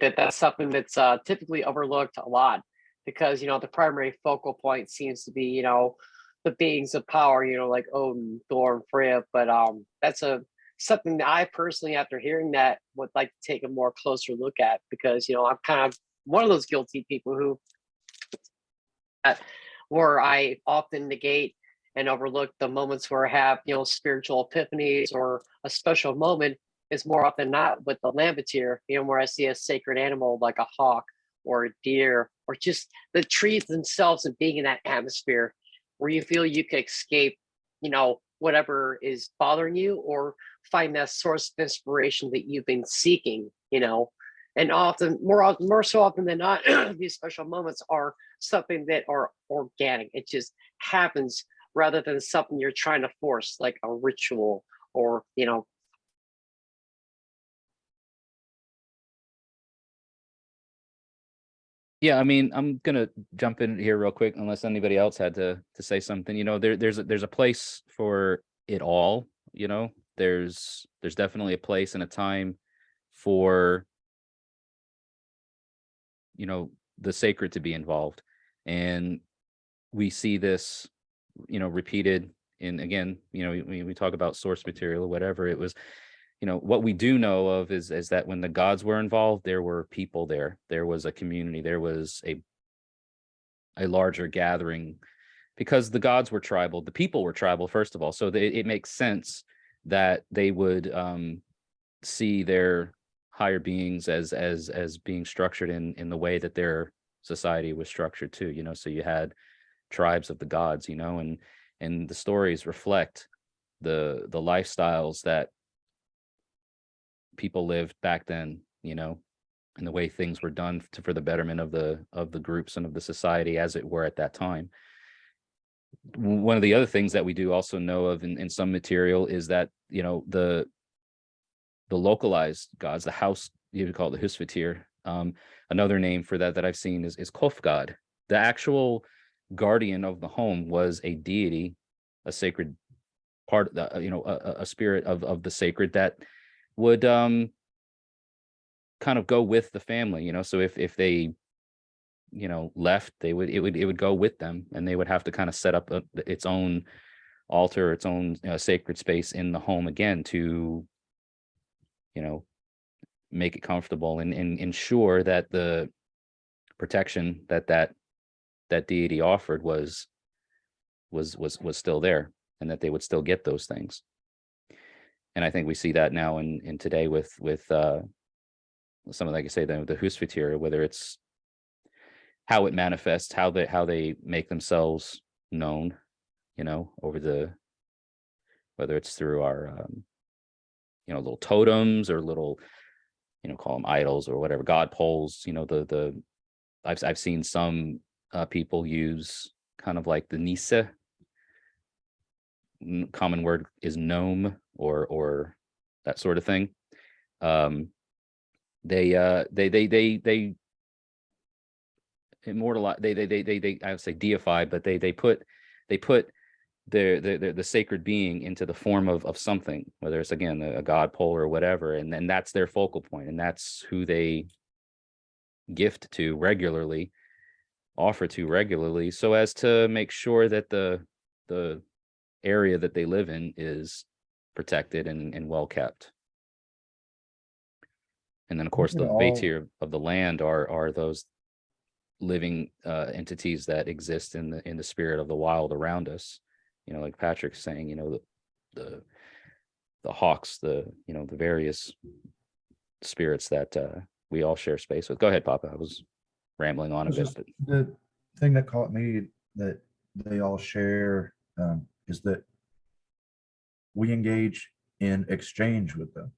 That that's something that's uh, typically overlooked a lot because you know the primary focal point seems to be you know the beings of power you know like Odin, Thor, and Freya but um that's a something that I personally after hearing that would like to take a more closer look at because you know I'm kind of one of those guilty people who uh, where I often negate and overlook the moments where I have you know spiritual epiphanies or a special moment is more often not with the lambeteer, you know, where I see a sacred animal like a hawk or a deer or just the trees themselves and being in that atmosphere where you feel you could escape, you know, whatever is bothering you or find that source of inspiration that you've been seeking, you know. And often, more often, more so often than not, these special moments are something that are organic. It just happens rather than something you're trying to force, like a ritual or, you know, Yeah, I mean, I'm gonna jump in here real quick unless anybody else had to to say something. You know, there there's a, there's a place for it all. You know, there's there's definitely a place and a time for you know the sacred to be involved, and we see this, you know, repeated in again, you know, we, we talk about source material or whatever, it was, you know, what we do know of is, is that when the gods were involved, there were people there. There was a community, there was a, a larger gathering because the gods were tribal, the people were tribal, first of all. So they, it makes sense that they would um, see their higher beings as as as being structured in in the way that their society was structured too. You know, so you had tribes of the gods, you know, and and the stories reflect the the lifestyles that people lived back then, you know, and the way things were done to, for the betterment of the of the groups and of the society as it were at that time. One of the other things that we do also know of in, in some material is that you know the the localized gods the house you would call it the husvatir um another name for that that i've seen is is cofgod the actual guardian of the home was a deity a sacred part the uh, you know a- a spirit of of the sacred that would um kind of go with the family you know so if if they you know left they would it would it would go with them and they would have to kind of set up a, its own altar its own uh, sacred space in the home again to you know make it comfortable and, and ensure that the protection that that that deity offered was was was was still there and that they would still get those things and i think we see that now in in today with with uh some of like I say the the husvatir whether it's how it manifests, how they how they make themselves known, you know, over the whether it's through our um, you know little totems or little you know call them idols or whatever god poles. You know the the I've I've seen some uh, people use kind of like the nisse. Common word is gnome or or that sort of thing. Um, they uh they they they they immortalize they they they they, they I would say deify, but they they put they put their the, the the sacred being into the form of of something, whether it's again a, a god pole or whatever, and then that's their focal point, and that's who they gift to regularly, offer to regularly, so as to make sure that the the area that they live in is protected and, and well kept. And then, of course, the all- Vatir of the land are are those living uh, entities that exist in the in the spirit of the wild around us. You know, like Patrick's saying, you know, the the the hawks, the you know, the various spirits that uh, we all share space with. Go ahead, Papa. I was rambling on a bit, but The thing that caught me that they all share um, is that we engage in exchange with them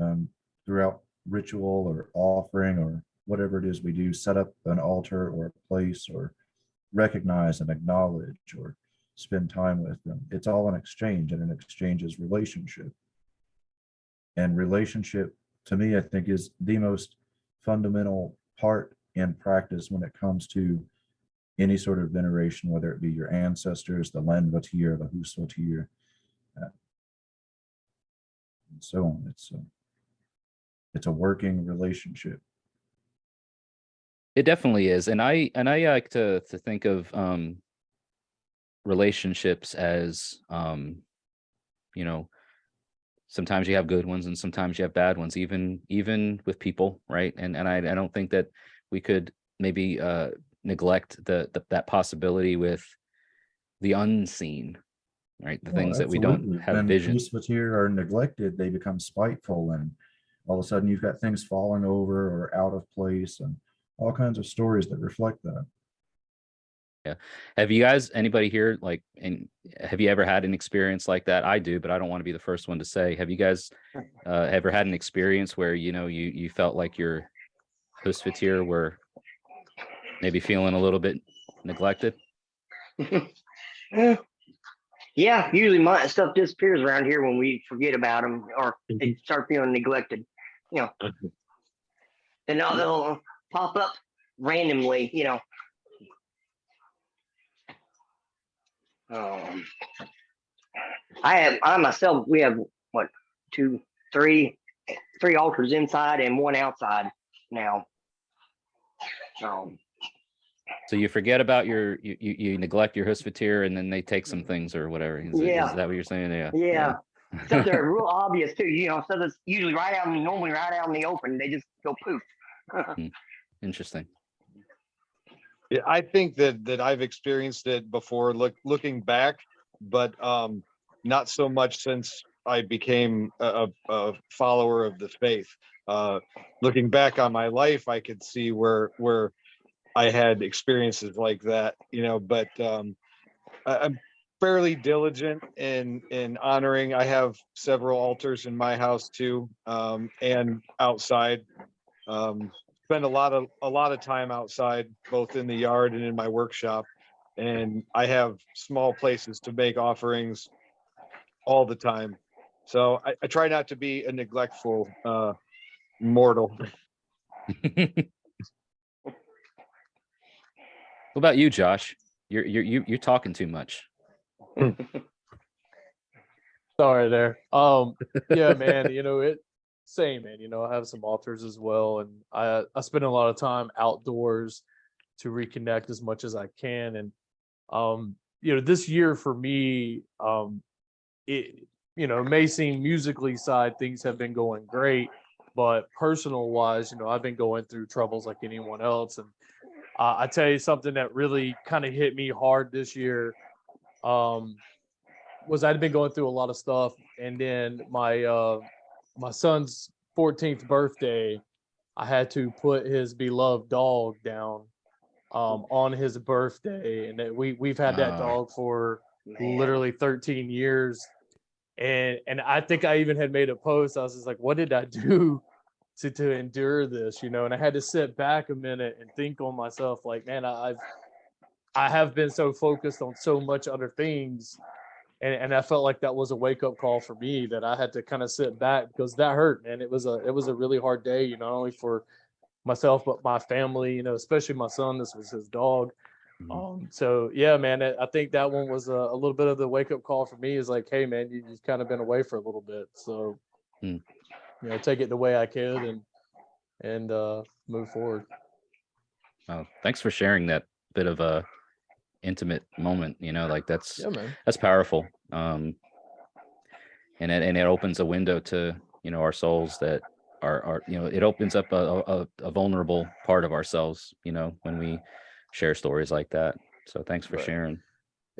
um, throughout ritual or offering or whatever it is we do, set up an altar or a place or recognize and acknowledge or spend time with them. It's all an exchange and an exchange is relationship. And relationship, to me, I think is the most fundamental part in practice when it comes to any sort of veneration, whether it be your ancestors, the Lenvatir, the Husvatir, and so on. It's a, it's a working relationship. It definitely is. And I and I like to to think of um relationships as um you know sometimes you have good ones and sometimes you have bad ones even even with people, right? And and I I don't think that we could maybe uh neglect the, the that possibility with the unseen, right? The things that we don't absolutely. have When vision. Husvatir are neglected, they become spiteful and all of a sudden you've got things falling over or out of place and all kinds of stories that reflect that. Yeah. Have you guys, anybody here, like, and have you ever had an experience like that? I do, but I don't want to be the first one to say. Have you guys uh, ever had an experience where you know you you felt like your Husvatir were maybe feeling a little bit neglected? Eh, Yeah, usually my stuff disappears around here when we forget about them or they start feeling neglected, you know. And now they'll pop up randomly, you know. Um, I have, I myself, we have what, two, three, three altars inside and one outside now. Um, So you forget about your, you, you, you neglect your Husvatir and then they take some things or whatever. Is, Yeah. is that what you're saying? Yeah. Yeah. Stuff that are real obvious too, you know, stuff that's usually right out, in- the normally right out in the open, they just go poof. Interesting. Yeah, I think that that I've experienced it before, look, looking back, but um, not so much since I became a, a, a follower of the faith. Uh, looking back on my life, I could see where where I had experiences like that, you know. But um, I, I'm fairly diligent in in honoring. I have several altars in my house too, um, and outside. Um, spend a lot of a lot of time outside, both in the yard and in my workshop. And I have small places to make offerings all the time. So I, I try not to be a neglectful uh mortal. What about you, Josh? You're, you're, you- you're talking too much. Sorry there. Um, yeah, man, you know, it same, man. You know, I have some altars as well, and I I spend a lot of time outdoors to reconnect as much as I can. And um, you know, this year for me, um, it you know, may seem musically side things have been going great, but personal wise, you know, I've been going through troubles like anyone else. And uh, I tell you something that really kind of hit me hard this year. Um, was I'd been going through a lot of stuff, and then my uh, my son's 14th birthday, I had to put his beloved dog down um, on his birthday, and we we've had that dog for Man. literally 13 years, and and I think I even had made a post. I was just like, what did I do? To, to endure this, you know, and I had to sit back a minute and think on myself, like, man, I, I've I have been so focused on so much other things and, and I felt like that was a wake up call for me that I had to kind of sit back because that hurt, man. It was a it was a really hard day, you know, not only for myself but my family, you know, especially my son. This was his dog. Mhm. Um, so yeah, man, I think that one was a, a little bit of the wake up call for me. Is like, hey, man, you, you've kind of been away for a little bit, so Hmm. You know, take it the way I could and and uh, move forward. Oh, thanks for sharing that bit of a intimate moment, you know, like that's, Yeah, that's powerful. Um, and it, and it opens a window to, you know, our souls that are, are, you know, it opens up a, a, a vulnerable part of ourselves, you know, when we share stories like that. So thanks for Right. sharing.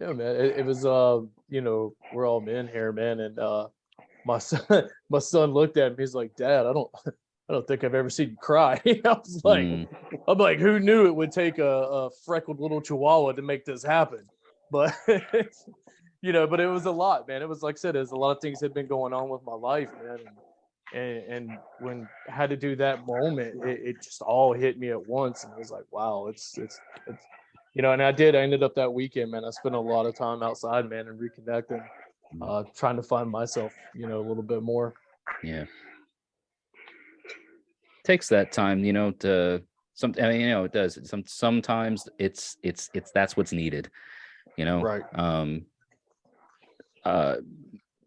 Yeah, man. It, it was uh, you know, we're all men here, man. And uh my son my son looked at me, he's like, Dad, I don't I don't think I've ever seen you cry. I was like, Mm, I'm like, who knew it would take a, a freckled little chihuahua to make this happen? But you know, but it was a lot, man. It was like I said, there's a lot of things had been going on with my life, man. And and, when I had to do that moment, it, it just all hit me at once. And I was like, wow, it's it's it's you know, and I did. I ended up that weekend, man. I spent a lot of time outside, man, and reconnecting, uh, trying to find myself, you know, a little bit more. yeah. Takes that time, you know, to some, I mean, you know, it does. Some, sometimes it's, it's, it's, that's what's needed, you know? Right. um uh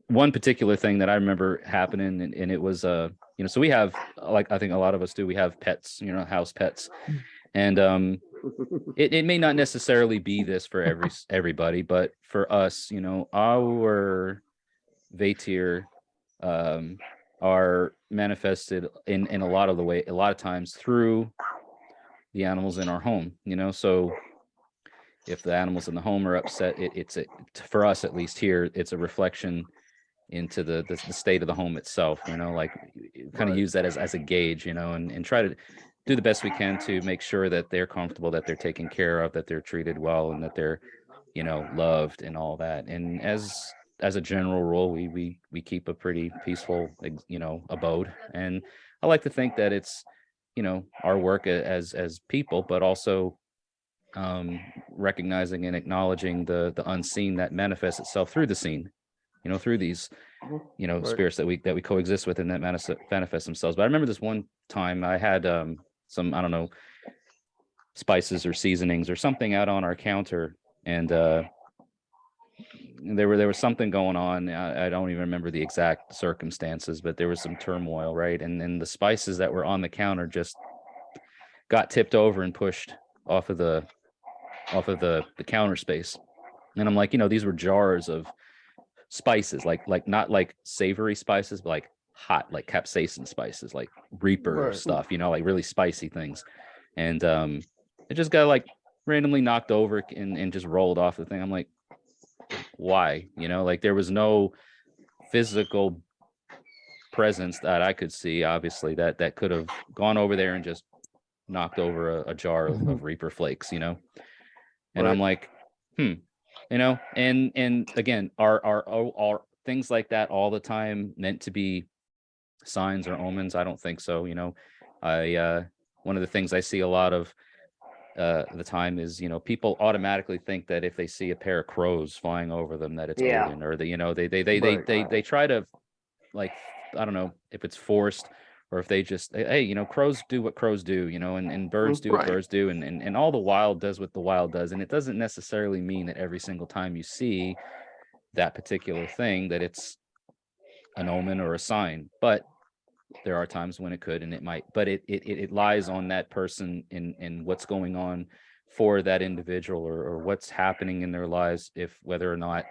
one particular thing that i remember happening and, and it was uh you know so we have like i think a lot of us do we have pets you know house pets and um it, it may not necessarily be this for every everybody but for us you know our vatir um are manifested in in a lot of the way a lot of times through the animals in our home you know so if the animals in the home are upset, it, it's a, for us at least here, it's a reflection into the, the the state of the home itself. You know, like kind of use that as as a gauge. You know, and and try to do the best we can to make sure that they're comfortable, that they're taken care of, that they're treated well, and that they're you know loved and all that. And as as a general rule, we we we keep a pretty peaceful you know abode. And I like to think that it's you know our work as as people, but also um recognizing and acknowledging the the unseen that manifests itself through the scene you know through these Mhm. you know Right. spirits that we that we coexist with and that manifest manifest themselves but i remember this one time i had um some i don't know spices or seasonings or something out on our counter. And uh there were there was something going on. I, I don't even remember the exact circumstances but there was some turmoil right? And then the spices that were on the counter just got tipped over and pushed off of the off of the the counter space, and I'm like, you know, these were jars of spices, like like not like savory spices, but like hot, like capsaicin spices, like Reaper Right. stuff, you know, like really spicy things, and um, it just got like randomly knocked over and and just rolled off the thing. I'm like, why? You know, like there was no physical presence that I could see, obviously, that that could have gone over there and just knocked over a, a jar of, of Reaper flakes, you know. And I'm like, hmm, you know, and and again, are are are, are things like that all the time meant to be signs or omens? I don't think so. You know, I uh, one of the things I see a lot of uh the time is you know people automatically think that if they see a pair of crows flying over them that it's Yeah. Odin or the you know they they they they Right. they, they try to like I don't know if it's forced or if they just hey, you know crows do what crows do you know and, and birds do what birds do and, and and all the wild does what the wild does and it doesn't necessarily mean that every single time you see that particular thing that it's an omen or a sign but there are times when it could and it might but it it, it it lies on that person in and what's going on for that individual or, or what's happening in their lives if whether or not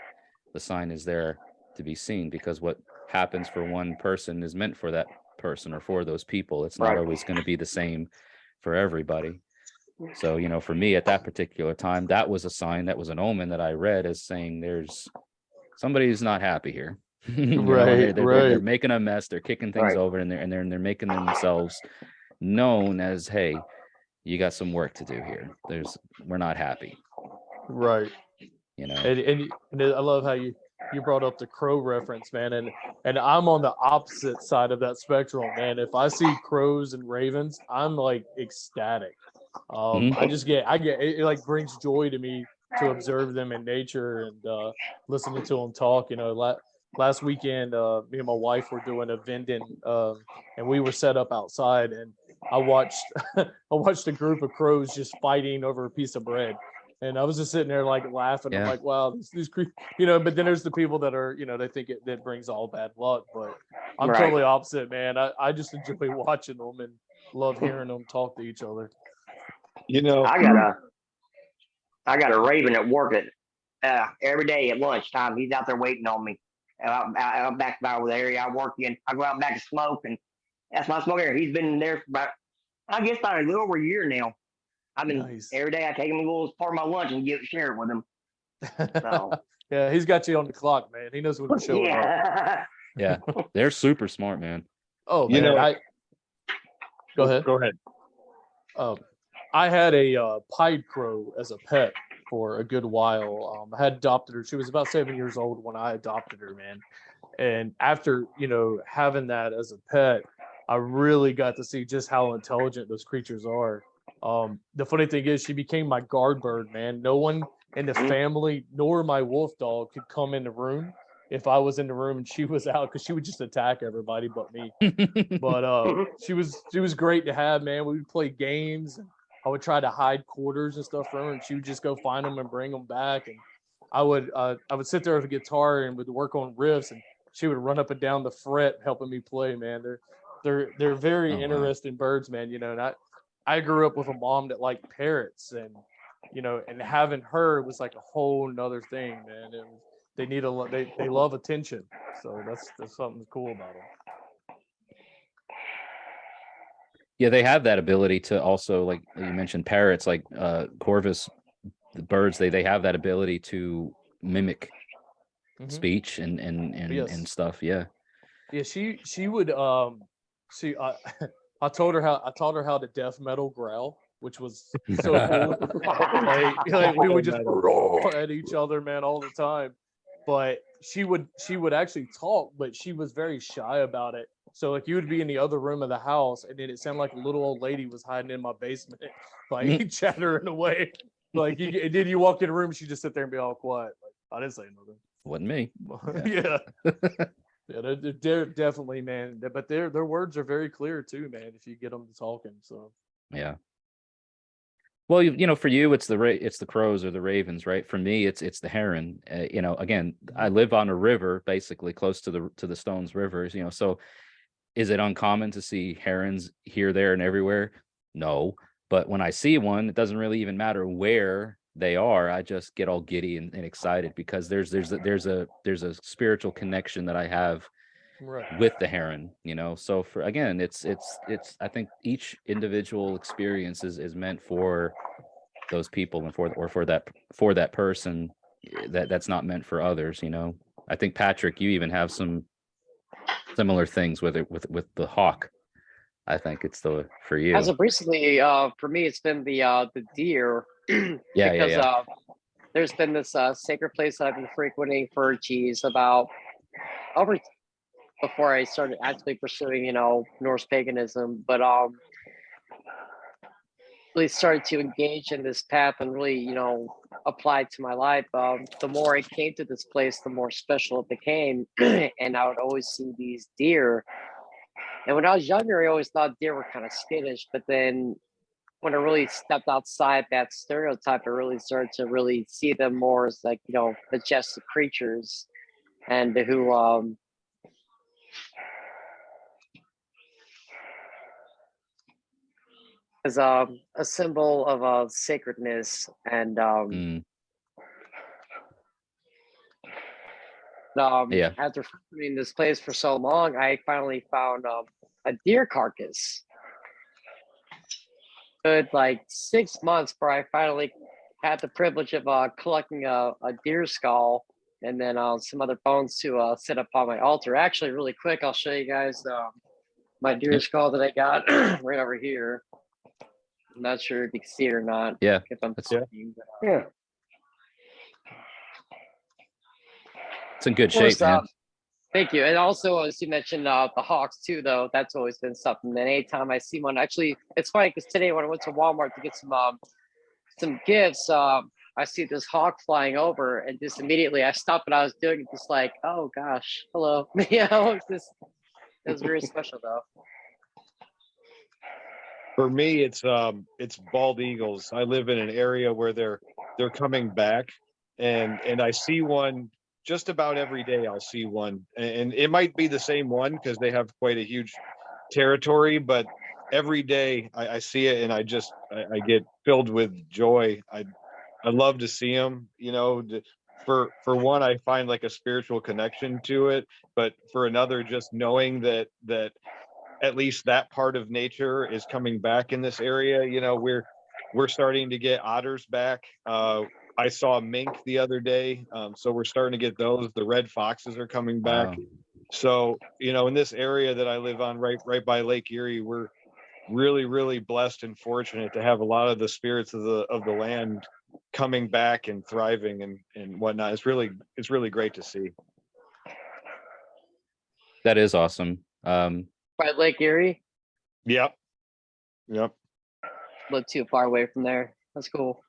the sign is there to be seen because what happens for one person is meant for that person or for those people. It's not Right. always going to be the same for everybody. Mm. So you know for me at that particular time that was a sign that was an omen that i read as saying there's somebody's not happy here You know, Right, they're, they're- they're making a mess they're kicking things Right. over and they're and they're, and they're making themselves known as hey you got some work to do here there's we're not happy Right. you know And, and, and I love how you, you brought up the crow reference, man. And, and I'm on the opposite side of that spectrum, man. If I see crows and ravens, I'm like ecstatic. Um, I just get, I get, it, it like brings joy to me to observe them in nature and, uh, listening to them talk, you know, last weekend, uh, me and my wife were doing a vending, um, and we were set up outside and I watched, I watched a group of crows just fighting over a piece of bread. And I was just sitting there like laughing. I'm like, wow, these, these you know, but then there's the people that are, you know, they think it that brings all bad luck. But I'm Right. totally opposite, man. I, I just enjoy watching them and love hearing them talk to each other. You know, I got a, I got a raven at work at, uh, every day at lunchtime. He's out there waiting on me. Out, out, out back by the area I work in. I go out back to smoke and that's my smoke area. He's been there for about, I guess about a little over a year now. I've been Nice. every day. I take him a little part of my lunch and give share it with him. So yeah, he's got you on the clock, man. He knows when to show up. yeah, yeah they're super smart man Oh, You man, know- I, go ahead. Go ahead. Um, I had a uh, pied crow as a pet for a good while. Um, I had adopted her. She was about seven years old when I adopted her, man. And after you know having that as a pet, I really got to see just how intelligent those creatures are. Um, the funny thing is, she became my guard bird, man. No one in the Mhm. family nor my wolf dog could come in the room if I was in the room and she was out because she would just attack everybody but me but uh she was she was great to have man we would play games and i would try to hide quarters and stuff from her and she would just go find them and bring them back and i would uh i would sit there with a guitar and would work on riffs and she would run up and down the fret helping me play man. They're they're they're very Oh, wow. interesting birds man you know and i i grew up with a mom that liked parrots and you know and having her was like a whole nother thing man. Was, they need a they, they love attention so that's that's something cool about them yeah they have that ability to also like you mentioned parrots like uh corvus the birds they they have that ability to mimic Mhm. speech and and and, Yes. and stuff yeah Yeah, she she would um she I I told her how I taught her how to death metal growl, which was so cool. like, like, we would just roar at each other, man, all the time. But she would she would actually talk, but she was very shy about it. So like you would be in the other room of the house, and then it sounded like a little old lady was hiding in my basement, like chattering away. Like you, and then you walk in the room, she just sit there and be all quiet. Like I didn't say nothing. wasn't me yeah. yeah, they're, they're- they're definitely man, but their their words are very clear too, man. If you get them to talking, so Yeah. Well, you, you know, for you, it's the ra- it's the crows or the ravens, right? For me, it's it's the heron. Uh, you know, again, I live on a river, basically close to the to the Stones rivers. You know, so is it uncommon to see herons here, there, and everywhere? No, but when I see one, it doesn't really even matter where they are, I just get all giddy and, and excited because there's there's a, there's a there's a spiritual connection that I have Right. with the heron you know so for again it's it's it's i think each individual experience is, is meant for those people and for or for that for that person eh, that that's not meant for others you know i think patrick you even have some similar things with it with with the hawk i think it's the for you As of recently, uh, for me, it's been the uh, the deer. yeah yeah because yeah uh, there's been this uh, sacred place that I've been frequenting for geez about over before I started actually pursuing you know Norse paganism, but um really started to engage in this path and really you know apply to my life. Um, the more I came to this place, the more special it became, and I would always see these deer. And when I was younger, I always thought deer were kind of skittish, but then when I really stepped outside that stereotype, I really started to really see them more as like, you know, majestic creatures and who um as um, a symbol of uh, sacredness and um, Mm, um Yeah. after frequenting this place for so long, I finally found um, a deer carcass. Good like six months where I finally had the privilege of uh, collecting a, a deer skull and then uh, some other bones to uh, set up on my altar. Actually, really quick, I'll show you guys um, my deer skull that I got right over here. I'm not sure if you can see it or not. Yeah, if I'm that's- talking, but, uh, Yeah. it's in good shape man um, Thank you. And also, as you mentioned, uh, the Hawks too, though, that's always been something. And anytime I see one, actually, it's funny because today when I went to Walmart to get some um, some gifts, um, I see this hawk flying over, and just immediately I stopped what I was doing, and just like, oh gosh, hello. yeah, it was just it was very special though. For me, it's um, it's bald eagles. I live in an area where they're they're coming back, and and I see one just about every day. I'll see one, and, it might be the same one because they have quite a huge territory, but every day I, I see it and I just I, I get filled with joy. I I love to see them. You know, for for one, I find like a spiritual connection to it, but for another, just knowing that that at least that part of nature is coming back in this area. You know, we're we're starting to get otters back. Uh, I saw mink the other day, um, so we're starting to get those. The red foxes are coming back. Wow. So you know, in this area that I live on, right right by Lake Erie, we're really really blessed and fortunate to have a lot of the spirits of the of the land coming back and thriving and and whatnot. It's really it's really great to see. that is awesome um By Lake Erie, Yep. Yep. live too far away from there. That's cool.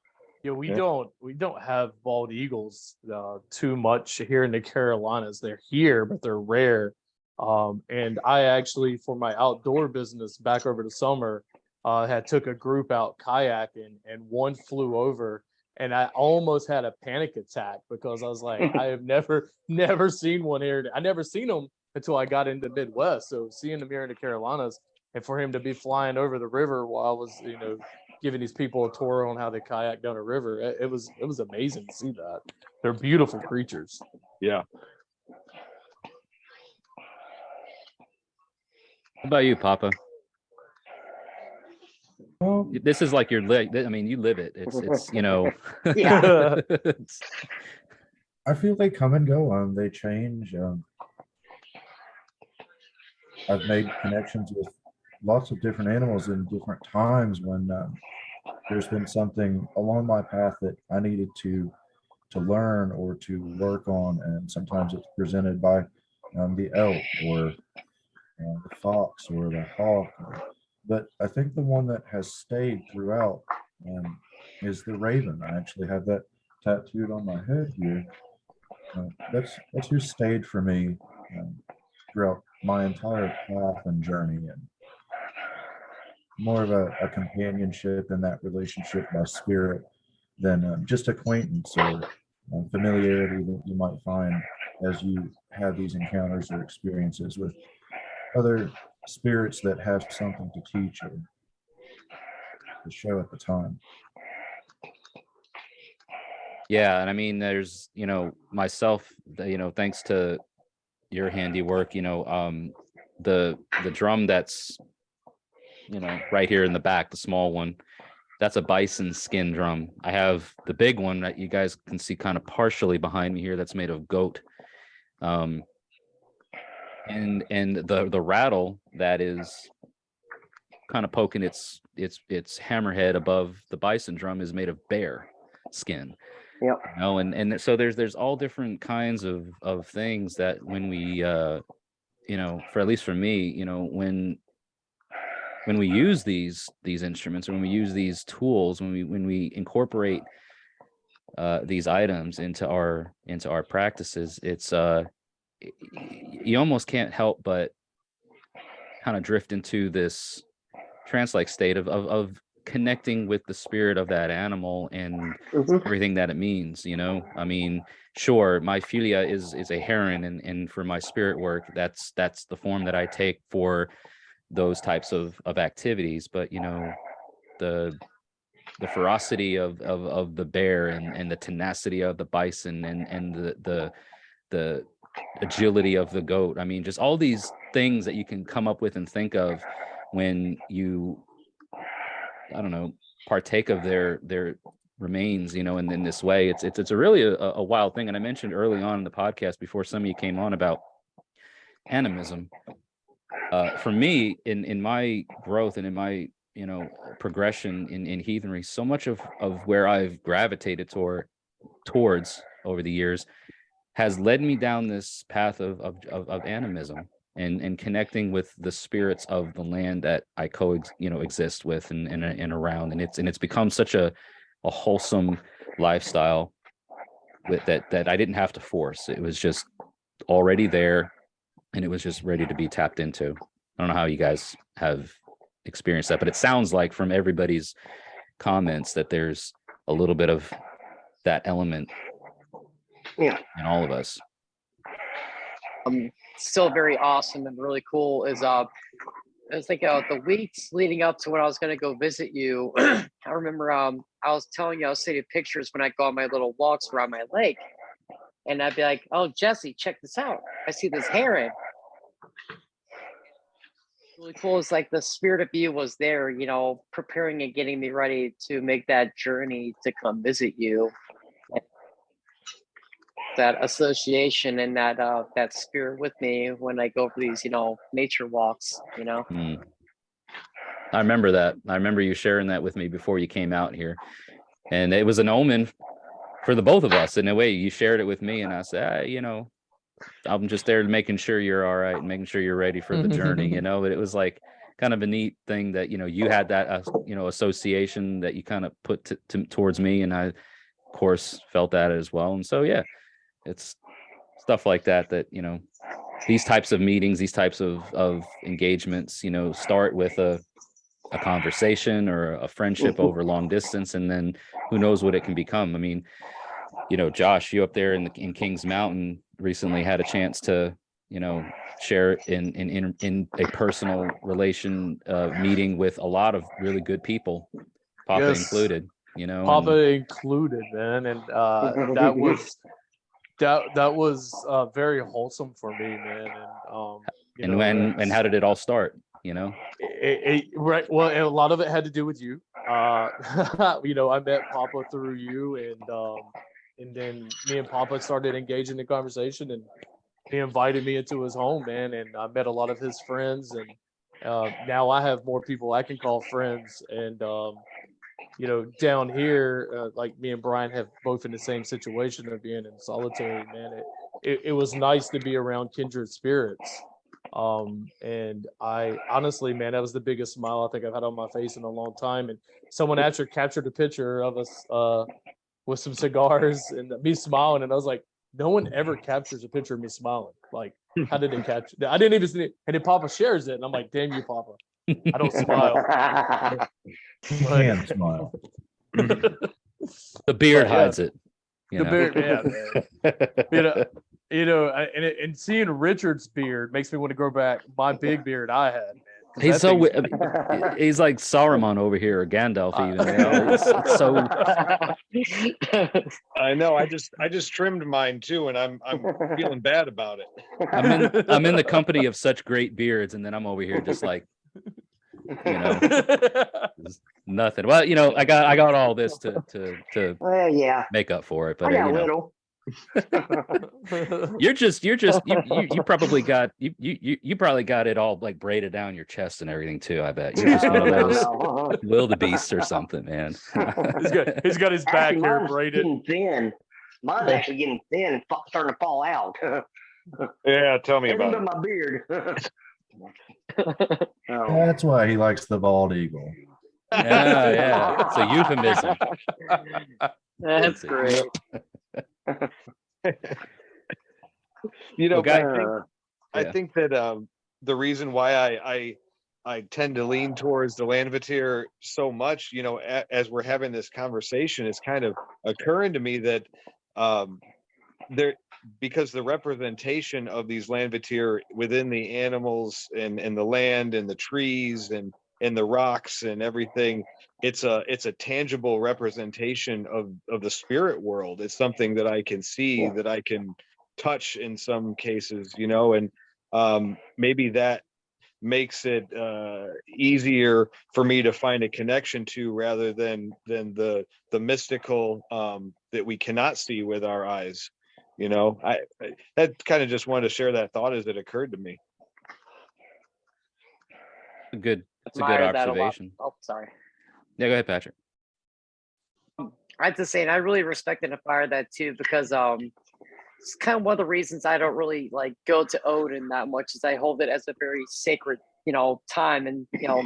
Yeah, we Yeah. don't we don't have bald eagles uh, too much here in the Carolinas. They're here, but they're rare. Um, and I actually, for my outdoor business back over the summer, uh, had took a group out kayaking, and one flew over, and I almost had a panic attack because I was like, I have never never seen one here. I never seen them until I got into Midwest. So seeing them here in the Carolinas, and for him to be flying over the river while I was, you know, giving these people a tour on how they kayak down a river. It, it was it was amazing to see that. They're beautiful creatures. Yeah. How about you, Papa? Well, This is like your leg. I mean, you live it. It's it's you know. Yeah. I feel they come and go, um, they change, um. I've made connections with lots of different animals in different times when, um, there's been something along my path that I needed to, to learn or to work on, and sometimes it's presented by, um, the elk or uh, the fox or the hawk. But I think the one that has stayed throughout, um, is the raven. I actually have that tattooed on my head here. Uh, that's that's who stayed for me um, throughout my entire path and journey, and more of a, a companionship in that relationship by spirit than um, just acquaintance or um, familiarity that you might find as you have these encounters or experiences with other spirits that have something to teach or to show at the time. Yeah, and I mean, there's, you know, myself, you know, thanks to your handiwork, you know, um, the, the drum that's, you know, right here in the back, the small one, that's a bison skin drum. I have the big one that you guys can see kind of partially behind me here that's made of goat. Um, and, and the, the rattle that is kind of poking its, its, its hammerhead above the bison drum is made of bear skin you know and and so there's there's all different kinds of of things that when we uh you know for at least for me you know when when we use these these instruments or when we use these tools when we when we incorporate uh these items into our into our practices it's uh you almost can't help but kind of drift into this trance-like state of, of of connecting with the spirit of that animal and Mhm. everything that it means you know i mean sure my fylgja is is a heron and and for my spirit work that's that's the form that i take for those types of of activities but you know the the ferocity of of of the bear and and the tenacity of the bison and and the the the agility of the goat i mean just all these things that you can come up with and think of when you i don't know partake of their their remains you know in, in this way. It's it's it's a really a, a wild thing and i mentioned early on in the podcast before some of you came on about animism. Uh for me in in my growth and in my you know progression in in heathenry so much of of where i've gravitated toward towards over the years has led me down this path of of of, of animism and and connecting with the spirits of the land that I co you know exist with and and, and around and it's and it's become such a a wholesome lifestyle with that that I didn't have to force. It was just already there and it was just ready to be tapped into. I don't know how you guys have experienced that but it sounds like from everybody's comments that there's a little bit of that element Yeah. in all of us. Um, still very awesome and really cool is uh I was thinking uh, the weeks leading up to when I was gonna go visit you. I remember um I was telling you I was taking pictures when I go on my little walks around my lake, and I'd be like, "Oh Jesse, check this out! I see this heron." Really cool is like the spirit of you was there, you know, preparing and getting me ready to make that journey to come visit you that association and that uh that spirit with me when I go for these, you know, nature walks, you know. Hmm. I remember that. I remember you sharing that with me before you came out here. And it was an omen for the both of us in a way. You shared it with me and I said, ah, you know, I'm just there making sure you're all right, and making sure you're ready for the journey, you know, but it was like kind of a neat thing that, you know, you had that, uh, you know, association that you kind of put to, to, towards me. And I, of course, felt that as well. And so, yeah, it's stuff like that, that, you know, these types of meetings, these types of, of engagements, you know, start with a, a conversation or a friendship Mhm. over long distance, and then who knows what it can become. I mean, you know, Josh, you up there in the, in Kings Mountain recently had a chance to, you know, share in, in, in, in a personal relation, uh, meeting with a lot of really good people, Papa Yes. included, you know. Papa and- included, man, and uh, that was that that was uh, very wholesome for me, man. And um, And know, when, and how did it all start, you know? it, it, right well a lot of it had to do with you uh you know i met papa through you and um and then me and papa started engaging in conversation and he invited me into his home man and i met a lot of his friends and uh now i have more people i can call friends and um you know down here uh, like me and brian have both in the same situation of being in solitary man it, it, it was nice to be around kindred spirits um, and I honestly, man, that was the biggest smile I think I've had on my face in a long time. And someone actually captured a picture of us uh, with some cigars and me smiling, and I was like, no one ever captures a picture of me smiling. Like, how did they catch? I didn't even see it. And then Papa shares it, and I'm like, damn you, Papa. I don't smile. You can smile. The beard But, yeah, hides it. you the know? beard, yeah, man. you know, you know, I- and, it- and seeing Richard's beard makes me want to grow back my big beard I had, man. He's That so thing's- wi- he's like Saruman over here or Gandalf even. you know, it's- it's so I know, I just, I just trimmed mine too, and I'm, I'm feeling bad about it. I'm in I'm in the company of such great beards, and then I'm over here just like you know nothing. Well, you know, I got I got all this to to to Well, yeah, make up for it, but got you know, little. you're just you're just you, you you probably got you you you you probably got it all like braided down your chest and everything too. I bet you're just one of those wildebeests or something, man. he's got he's got his back Actually, hair braided. getting Thin. Mine's actually getting thin and starting to fall out. Yeah, tell me Everything about it. my beard. Oh. That's why he likes the bald eagle. Yeah, yeah. It's a euphemism. That's That's great. You know, Well, guy- I think, Uh, I Yeah. think that, um, the reason why I, I, I tend to lean towards the Landvættir so much, you know, a, as we're having this conversation, it's kind of occurring to me that, um, there, because the representation of these Landvættir within the animals and, and the land and the trees and, and the rocks and everything, it's a, it's a tangible representation of, of the spirit world. It's something that I can see, Yeah. that I can touch in some cases, you know, and, um, maybe that makes it, uh, easier for me to find a connection to rather than, than the, the mystical, um, that we cannot see with our eyes. You know, I, I that kind of just wanted to share that thought as it occurred to me. Good it's a good Admire a observation. Oh, sorry. Yeah, go ahead, Patrick. I have to say, and I really respect and admire that too, because um, it's kind of one of the reasons I don't really like go to Odin that much, is I hold it as a very sacred, you know, time and you know,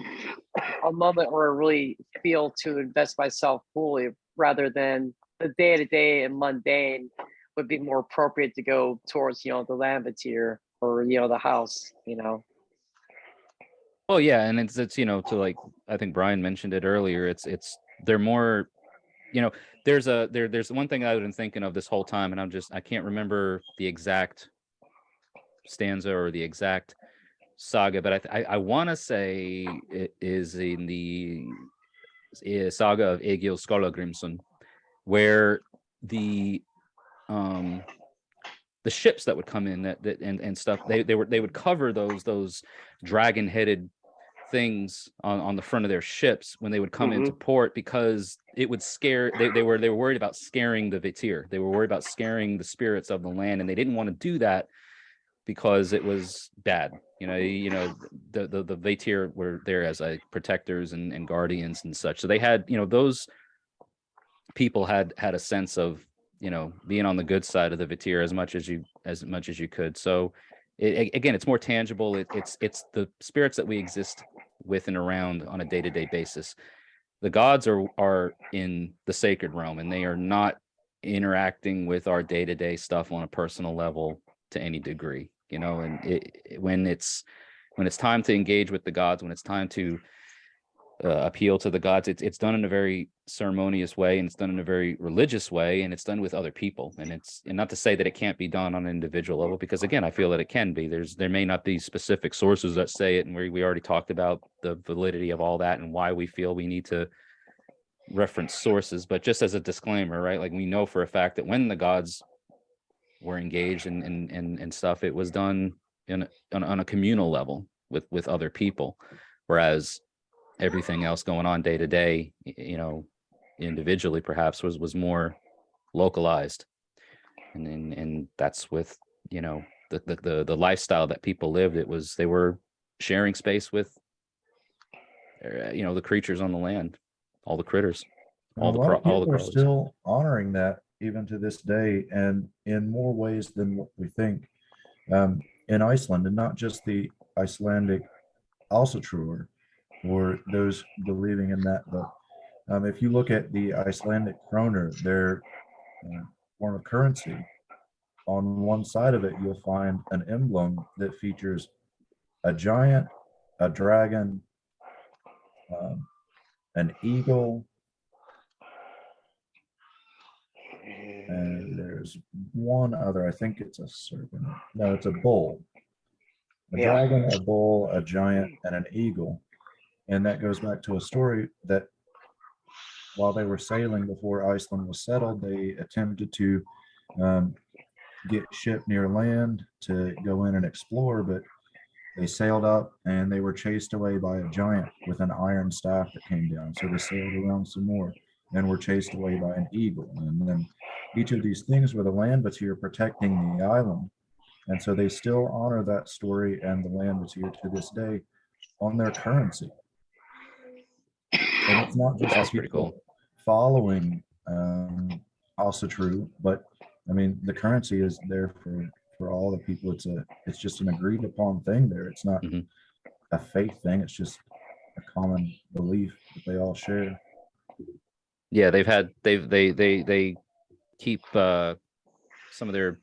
a moment where I really feel to invest myself fully, rather than the day to day and mundane would be more appropriate to go towards, you know, the Landvættir or you know the house, you know. Well, yeah, and it's it's you know to like I think Brian mentioned it earlier. It's it's they're more, you know, there's a there there's one thing I've been thinking of this whole time, and I'm just I can't remember the exact stanza or the exact saga, but I I, I want to say it is in the eh, saga of Egil Skallagrimsson, where the um the ships that would come in that, that and and stuff they they were they would cover those those dragon headed things on, on the front of their ships when they would come into port because it would scare they, they were they were worried about scaring the Vættir. They were worried about scaring the spirits of the land and they didn't want to do that because it was bad. You know, you know, the the, the Vættir were there as like protectors and, and guardians and such. So they had, you know, those people had had a sense of you know being on the good side of the Vættir as much as you as much as you could. So it, again, it's more tangible. It, it's it's the spirits that we exist with and around on a day to day basis. The gods are are in the sacred realm, and they are not interacting with our day to day stuff on a personal level to any degree. You know, and it- when it's when it's time to engage with the gods, when it's time to uh, appeal to the gods, it's it's done in a very ceremonious way, and it's done in a very religious way, and it's done with other people. And it's and not to say that it can't be done on an individual level, because again, I feel that it can be. There's there may not be specific sources that say it, and we we already talked about the validity of all that and why we feel we need to reference sources. But just as a disclaimer, right? Like we know for a fact that when the gods were engaged and and and, and stuff, it was done in on, on a communal level with with other people, whereas everything else going on day to day, you know, individually perhaps was was more localized, and and and that's with you know the the the, the lifestyle that people lived. It was they were sharing space with, uh, you know, the creatures on the land, all the critters. All the all the crawlers. still honoring that even to this day and in more ways than what we think. Um, in Iceland and not just the Icelandic Ásatrúar or those believing in that, but um, if you look at the Icelandic kroner, their uh, form of currency, on one side of it, you'll find an emblem that features a giant, a dragon, um, an eagle, and there's one other, I think it's a serpent. No, it's a bull. a Yeah. dragon, a bull, a giant, and an eagle. And that goes back to a story that while they were sailing before Iceland was settled, they attempted to um, get ship near land to go in and explore, but they sailed up and they were chased away by a giant with an iron staff that came down. So they sailed around some more and were chased away by an eagle. And then each of these things were the land vættir protecting the island. And so they still honor that story and the land vættir to this day on their currency. And it's not just That's pretty cool. following um, Ásatrú, but I mean, the currency is there for, for all the people. It's a, it's just an agreed upon thing there. It's not Mhm. a faith thing. It's just a common belief that they all share. Yeah, they've had they've they they they keep uh some of their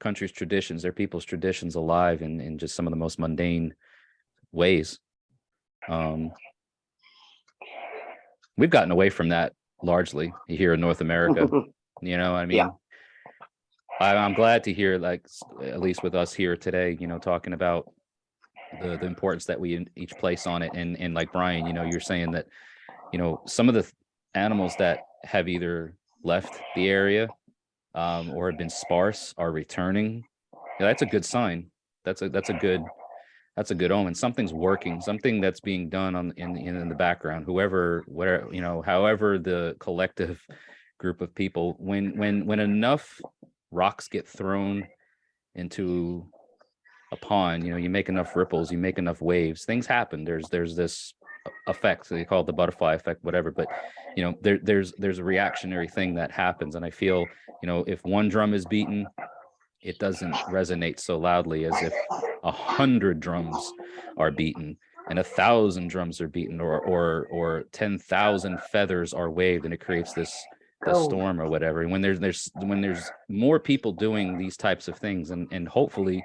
country's traditions, their people's traditions alive in in just some of the most mundane ways. Um we've gotten away from that largely here in North America. You know, I mean, Yeah. I, I'm glad to hear, like, at least with us here today, you know, talking about the the importance that we in- each place on it, and and like Brian, you know, you're saying that, you know, some of the animals that have either left the area um, or have been sparse are returning. Yeah, that's a good sign. That's a that's a good that's a good omen. Something's working. Something that's being done on in in, in the background. Whoever, whatever, you know, however the collective group of people, when when when enough rocks get thrown into a pond, you know, you make enough ripples, you make enough waves, things happen. There's there's this effect, they call it the butterfly effect, whatever. But you know, there there's there's a reactionary thing that happens, and I feel, you know, if one drum is beaten, it doesn't resonate so loudly as if a hundred drums are beaten and a thousand drums are beaten or or or 10,000 feathers are waved and it creates this this Oh. storm or whatever and when there's there's when there's more people doing these types of things and and hopefully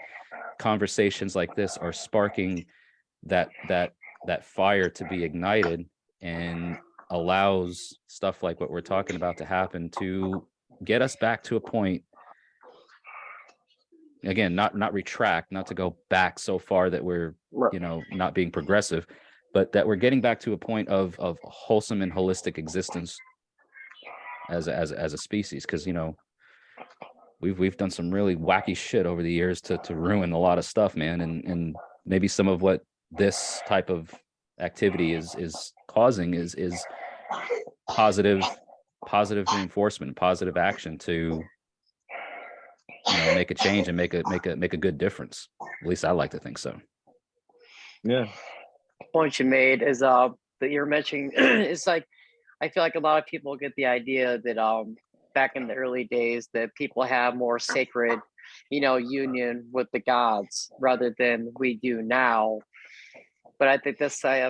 conversations like this are sparking that that that fire to be ignited and allows stuff like what we're talking about to happen to get us back to a point again not not retract not to go back so far that we're Right. you know not being progressive but that we're getting back to a point of of wholesome and holistic existence as a, as a- as a species because you know we've we've done some really wacky shit over the years to to ruin a lot of stuff man and and maybe some of what this type of activity is is causing is is positive positive reinforcement positive action to you know make a change and make a make a make a good difference at least i like to think so Yeah. point you made is uh that you're mentioning it's like I feel like a lot of people get the idea that um back in the early days that people have more sacred, you know, union with the gods rather than we do now. But I think that's uh,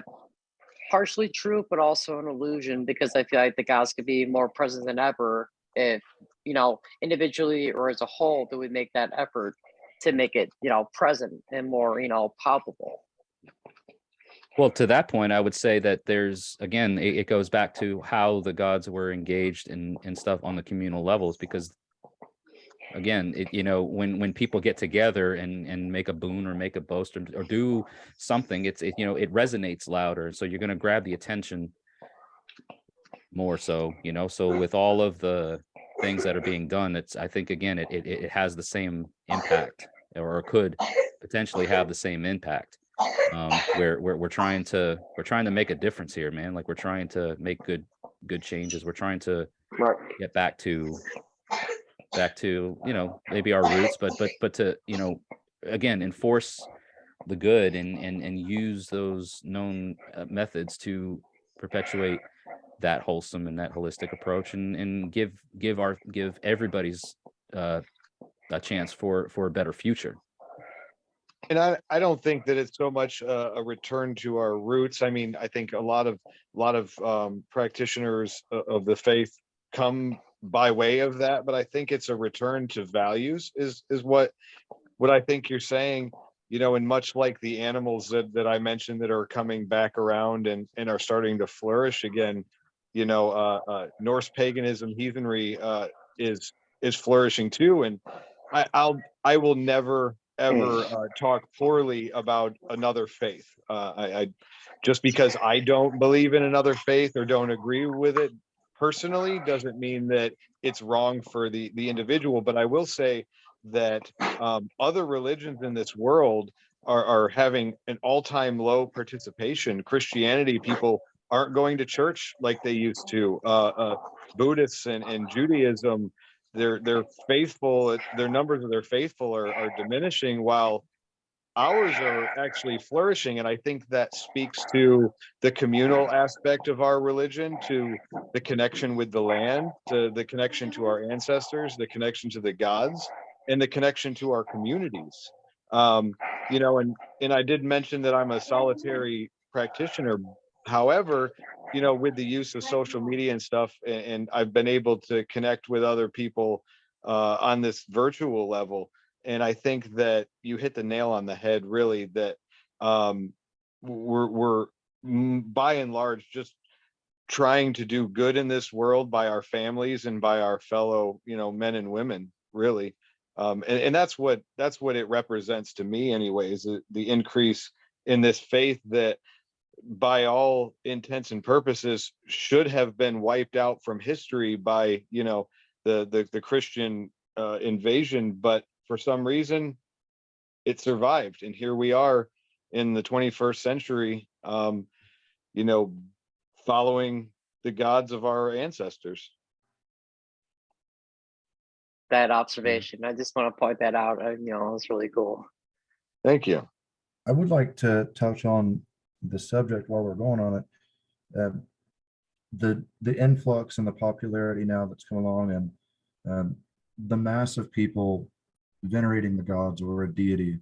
partially true, but also an illusion because I feel like the gods could be more present than ever if you know individually or as a whole that we make that effort to make it you know present and more you know palpable. Well, to that point, I would say that there's again, it, it goes back to how the gods were engaged in in stuff on the communal levels because again, it you know, when when people get together and and make a boon or make a boast or, or do something, it's it, you know, it resonates louder. So you're gonna grab the attention more so, you know. So with all of the things that are being done, it's I think again it it, it has the same impact or could potentially have the same impact um we're, we're we're trying to we're trying to make a difference here man like we're trying to make good good changes we're trying to get back to back to you know maybe our roots but but but to you know again enforce the good and and and use those known uh, methods to perpetuate that wholesome and that holistic approach and and give give our give everybody's uh a chance for for a better future And I, I don't think that it's so much a, a return to our roots. I mean, I think a lot of, a lot of um, practitioners of the faith come by way of that, but I think it's a return to values is, is what, what I think you're saying, you know, and much like the animals that, that I mentioned that are coming back around and, and are starting to flourish again, you know, uh, uh, Norse paganism, heathenry, uh, is, is flourishing too. And I, I'll, I will never ever uh, talk poorly about another faith. Uh, I, I just because I don't believe in another faith or don't agree with it personally doesn't mean that it's wrong for the the individual. But I will say that um, other religions in this world are, are having an all-time low participation. Christianity people aren't going to church like they used to. Uh, uh, Buddhists and, and Judaism, they're they're faithful. Their numbers of their faithful are, are diminishing while ours are actually flourishing. And I think that speaks to the communal aspect of our religion, to the connection with the land, to the connection to our ancestors, the connection to the gods, and the connection to our communities. Um, you know, and and I did mention that I'm a solitary practitioner. However, you know, with the use of social media and stuff, a- and, I've been able to connect with other people uh, on this virtual level. And I think that you hit the nail on the head, really, that um, we're, we're by and large just trying to do good in this world by our families and by our fellow, you know, men and women, really. Um, and, and that's what that's what it represents to me, anyways, the, the increase in this faith that by all intents and purposes should have been wiped out from history by you know the the, the christian uh, invasion but for some reason it survived and here we are in the 21st century um you know following the gods of our ancestors That observation. I just want to point that out. uh, You know, it's really cool. thank you I would like to touch on the subject while we're going on it. Um, The, the influx and the popularity now that's come along and um, the mass of people venerating the gods or a deity.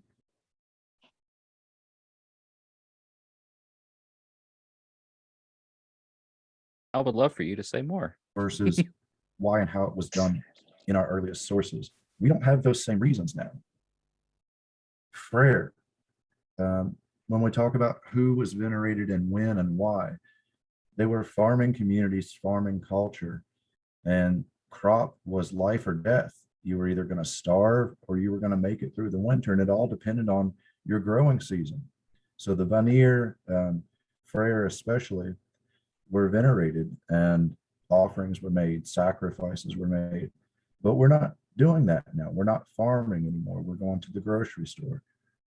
I would love for you to say more. versus why and how it was done in our earliest sources. We don't have those same reasons now. Prayer. Um, when we talk about who was venerated and when and why, they were farming communities, farming culture, and crop was life or death. You were either going to starve or you were going to make it through the winter, and it all depended on your growing season. So the Vanir, um, Freyr especially, were venerated and offerings were made, sacrifices were made. But we're not doing that now. We're not farming anymore. We're going to the grocery store.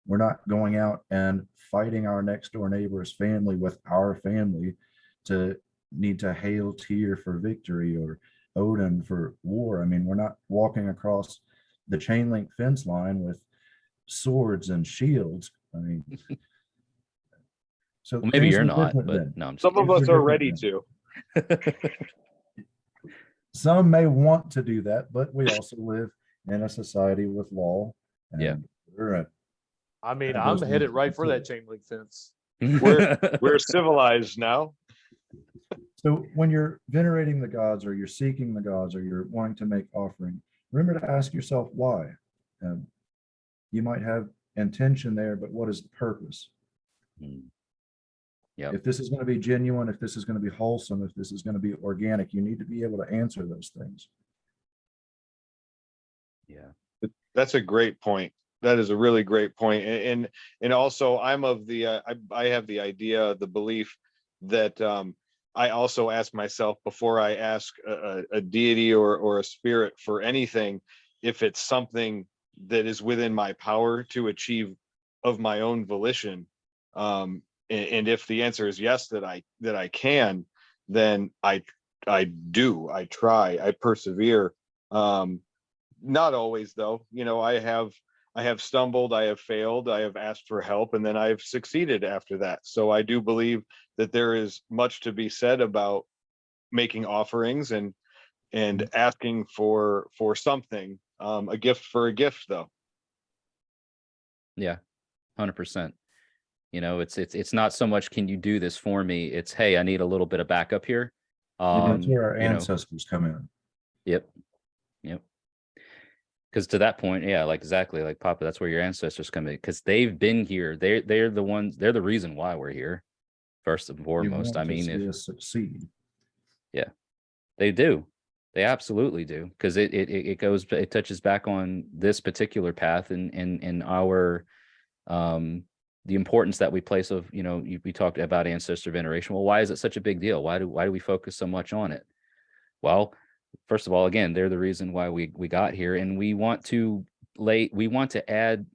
We're not going out and fighting our next door neighbor's family with our family to need to hail Tyr for victory or Odin for war. I mean, we're not walking across the chain link fence line with swords and shields. I mean, so Well, maybe you're not, but then. no, I'm just some of us are ready different to some may want to do that, but we also live in a society with law. Yeah. and we're a- I mean, Yeah, I'm headed right for that chain link fence. We're- we're civilized now So when you're venerating the gods or you're seeking the gods or you're wanting to make offering, remember to ask yourself why. Um, you might have intention there, but what is the purpose? Mm. Yep. If this is going to be genuine, if this is going to be wholesome, if this is going to be organic, you need to be able to answer those things. yeah. That's a great point. That is a really great point. And, and also I'm of the, uh, I, I have the idea, the belief that, um, I also ask myself before I ask a, a, deity or, or a spirit for anything, if it's something that is within my power to achieve of my own volition. Um, and, and if the answer is yes, that I, that I can, then I, I do, I try, I persevere. Um, not always though, you know, I have, I have stumbled, I have failed, I have asked for help, and then I've succeeded after that. So I do believe that there is much to be said about making offerings and, and asking for, for something, um, a gift for a gift though. Yeah, hundred percent. You know, it's it's it's not so much can you do this for me? It's hey, I need a little bit of backup here. And Um, that's where our you know, ancestors come in. Yep. Yep. Because to that point, yeah, like exactly like Papa, that's where your ancestors come in because they've been here. They're they're the ones. They're the reason why we're here. First and foremost, I mean, if succeed yeah they do, They absolutely do because it, it it it goes it touches back on this particular path and and and our um the importance that we place of you know you, we talked about ancestor veneration. Well, why is it such a big deal? Why do why do we focus so much on it? Well, first of all, again, they're the reason why we we got here, and we want to lay we want to add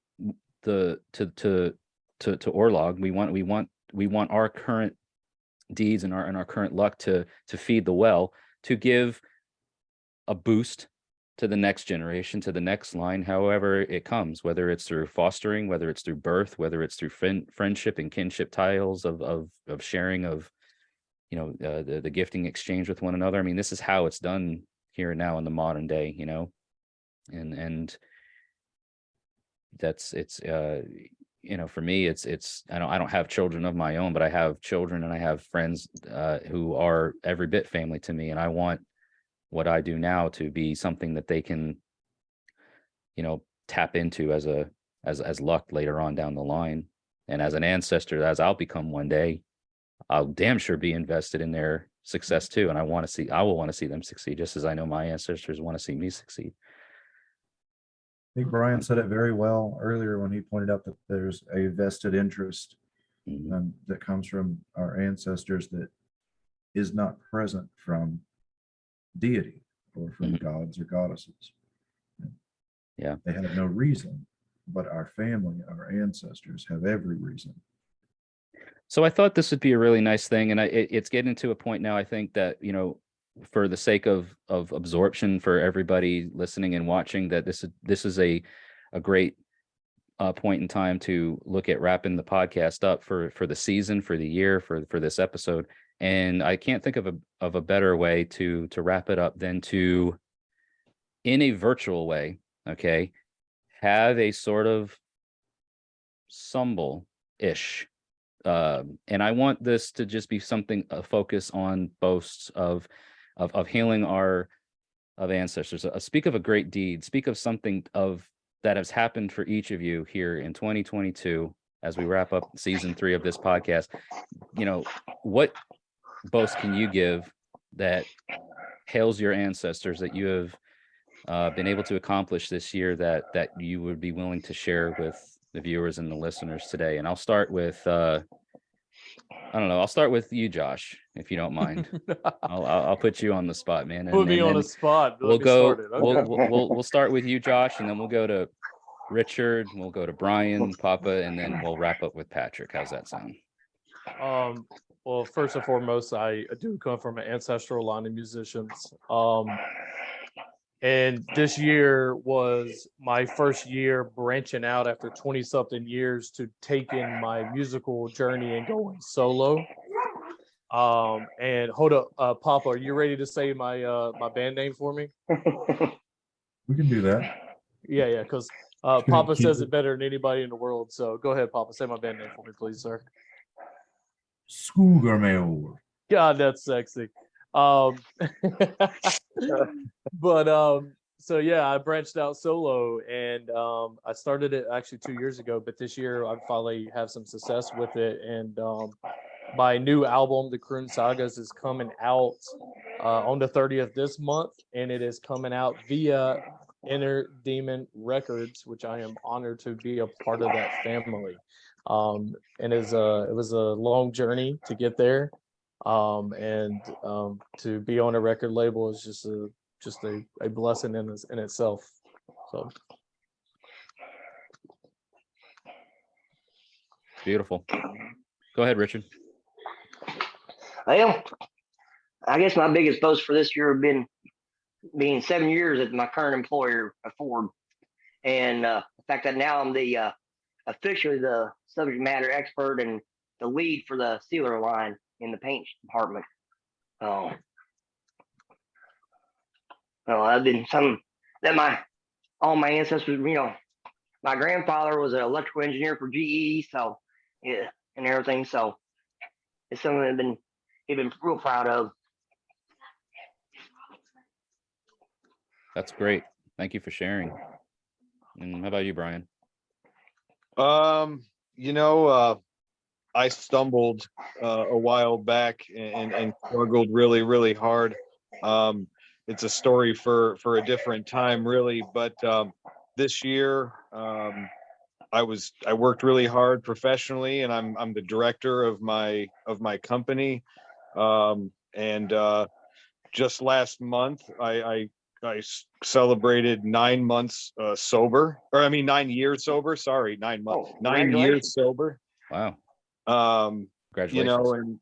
the to to to to Orlog. We want we want we want our current deeds and our and our current luck to to feed the well to give a boost to the next generation to the next line however it comes whether it's through fostering whether it's through birth whether it's through friend, friendship and kinship tiles of of of sharing of you know uh, the the gifting exchange with one another. I mean this is how it's done here and now in the modern day you know? And and that's it's uh you know for me it's it's i don't i don't have children of my own but i have children and i have friends uh who are every bit family to me. And i want what i do now to be something that they can you know tap into as a as as luck later on down the line. And as an ancestor as i'll become one day i'll damn sure be invested in their success too and i want to see i will want to see them succeed just as i know my ancestors want to see me succeed I think Brian said it very well earlier when he pointed out that there's a vested interest Mhm. um, that comes from our ancestors that is not present from deity or from Mhm. gods or goddesses. Yeah. They have no reason, but our family, our ancestors have every reason. So I thought this would be a really nice thing, and I, it, it's getting to a point now. I think that you know, for the sake of of absorption for everybody listening and watching, that this is this is a a great uh, point in time to look at wrapping the podcast up for for the season, for the year, for for this episode. And I can't think of a of a better way to to wrap it up than to, in a virtual way, okay, have a sort of sumbel ish um, and I want this to just be something a focus on boasts of of of healing our of ancestors. Uh, speak of a great deed. Speak of something of that has happened for each of you here in 2022 as we wrap up season three of this podcast. You know, what boast can you give that hails your ancestors that you have uh, been able to accomplish this year that that you would be willing to share with the viewers and the listeners today. And I'll start with uh, I don't know. I'll start with you, Josh, if you don't mind. I'll I'll, put you on the spot, man. Put and- me and on the spot. We'll go. We'll, Okay. we'll we'll we'll start with you, Josh, and then we'll go to Richard. We'll go to Brian, Papa, and then we'll wrap up with Patrick. How's that sound? Um, well, first and foremost, I do come from an ancestral line of musicians. Um, and this year was my first year branching out after 20 something years to taking my musical journey and going solo. Um, and hold up, uh, Papa, are you ready to say my, uh, my band name for me? We can do that. Yeah, yeah, because, uh, Papa says it- better than anybody in the world. So go ahead, Papa, say my band name for me, please, sir. Skugermail. God, that's sexy. Um, but um, so yeah, I branched out solo, and um, I started it actually two years ago. But this year, I finally have some success with it, and um, my new album, The Croon Sagas, is coming out uh, on the thirtieth this month, and it is coming out via Inner Demon Records, which I am honored to be a part of that family. Um, and is a it was a long journey to get there um and um to be on a record label is just a just a, a blessing in in itself so Beautiful. Go ahead, Richard. Well, I guess my biggest boast for this year have been being seven years at my current employer, uh, Ford, and uh, the fact that now I'm the uh, officially the subject matter expert and the lead for the sealer line in the paint department. Oh, well, I've been some that my all my ancestors, you know, my grandfather was an electrical engineer for GE, so yeah, and everything. So it's something I've been he'd been real proud of. That's great. Thank you for sharing. And how about you, Brian? Um, you know, uh, I stumbled uh, a while back and, and struggled really, really hard. Um, it's a story for for a different time, really. But um, this year, um, I was I worked really hard professionally, and I'm I'm the director of my of my company. Um, and uh, just last month, I I celebrated nine months uh, sober, or I mean nine years sober. Sorry, nine months, Oh, nine years sober. Wow. Um, you know, and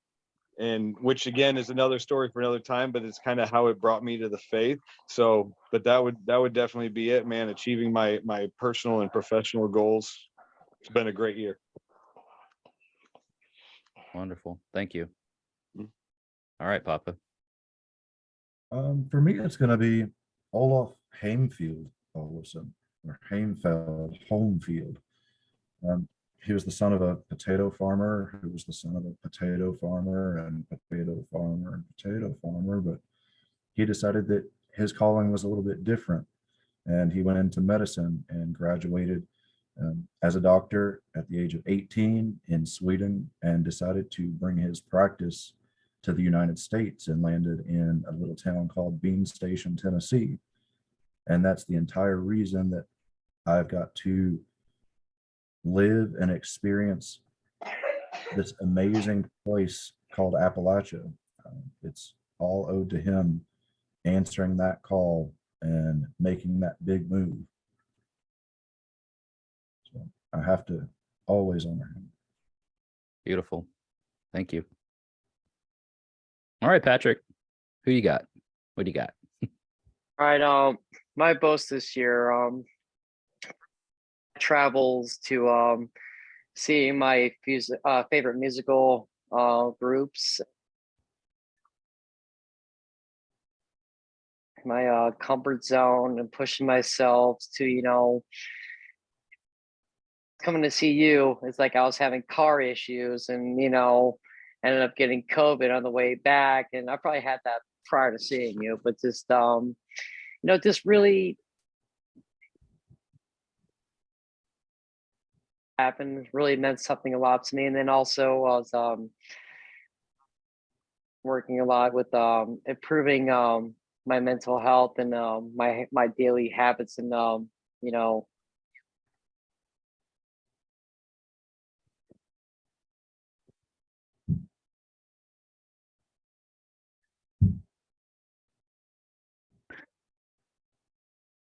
and which again is another story for another time, but it's kind of how it brought me to the faith. So, but that would that would definitely be it, man. Achieving my my personal and professional goals. It's been a great year. Wonderful. Thank you. Mm. All right, Papa. Um, for me, it's gonna be Olaf Hamefield Olafson, or Hamefeld, Homefield. Um, he was the son of a potato farmer, who was the son of a potato farmer and potato farmer and potato farmer, but he decided that his calling was a little bit different. And he went into medicine and graduated um, as a doctor at the age of 18 in Sweden and decided to bring his practice to the United States and landed in a little town called Bean Station, Tennessee. And that's the entire reason that I've got to live and experience this amazing place called Appalachia. Um, It's all owed to him answering that call and making that big move. So I have to always honor him. Beautiful. Thank you. All right, Patrick. Who you got? What do you got? All right, um, my boast this year, um, travels to um, see my uh, favorite musical uh, groups. My uh, comfort zone and pushing myself to, you know, coming to see you. It's like I was having car issues and, you know, ended up getting COVID on the way back. And I probably had that prior to seeing you, but just, um, you know, just really happened, really meant something a lot to me. And then also I was um, working a lot with um, improving um, my mental health and um, my my daily habits and um, you know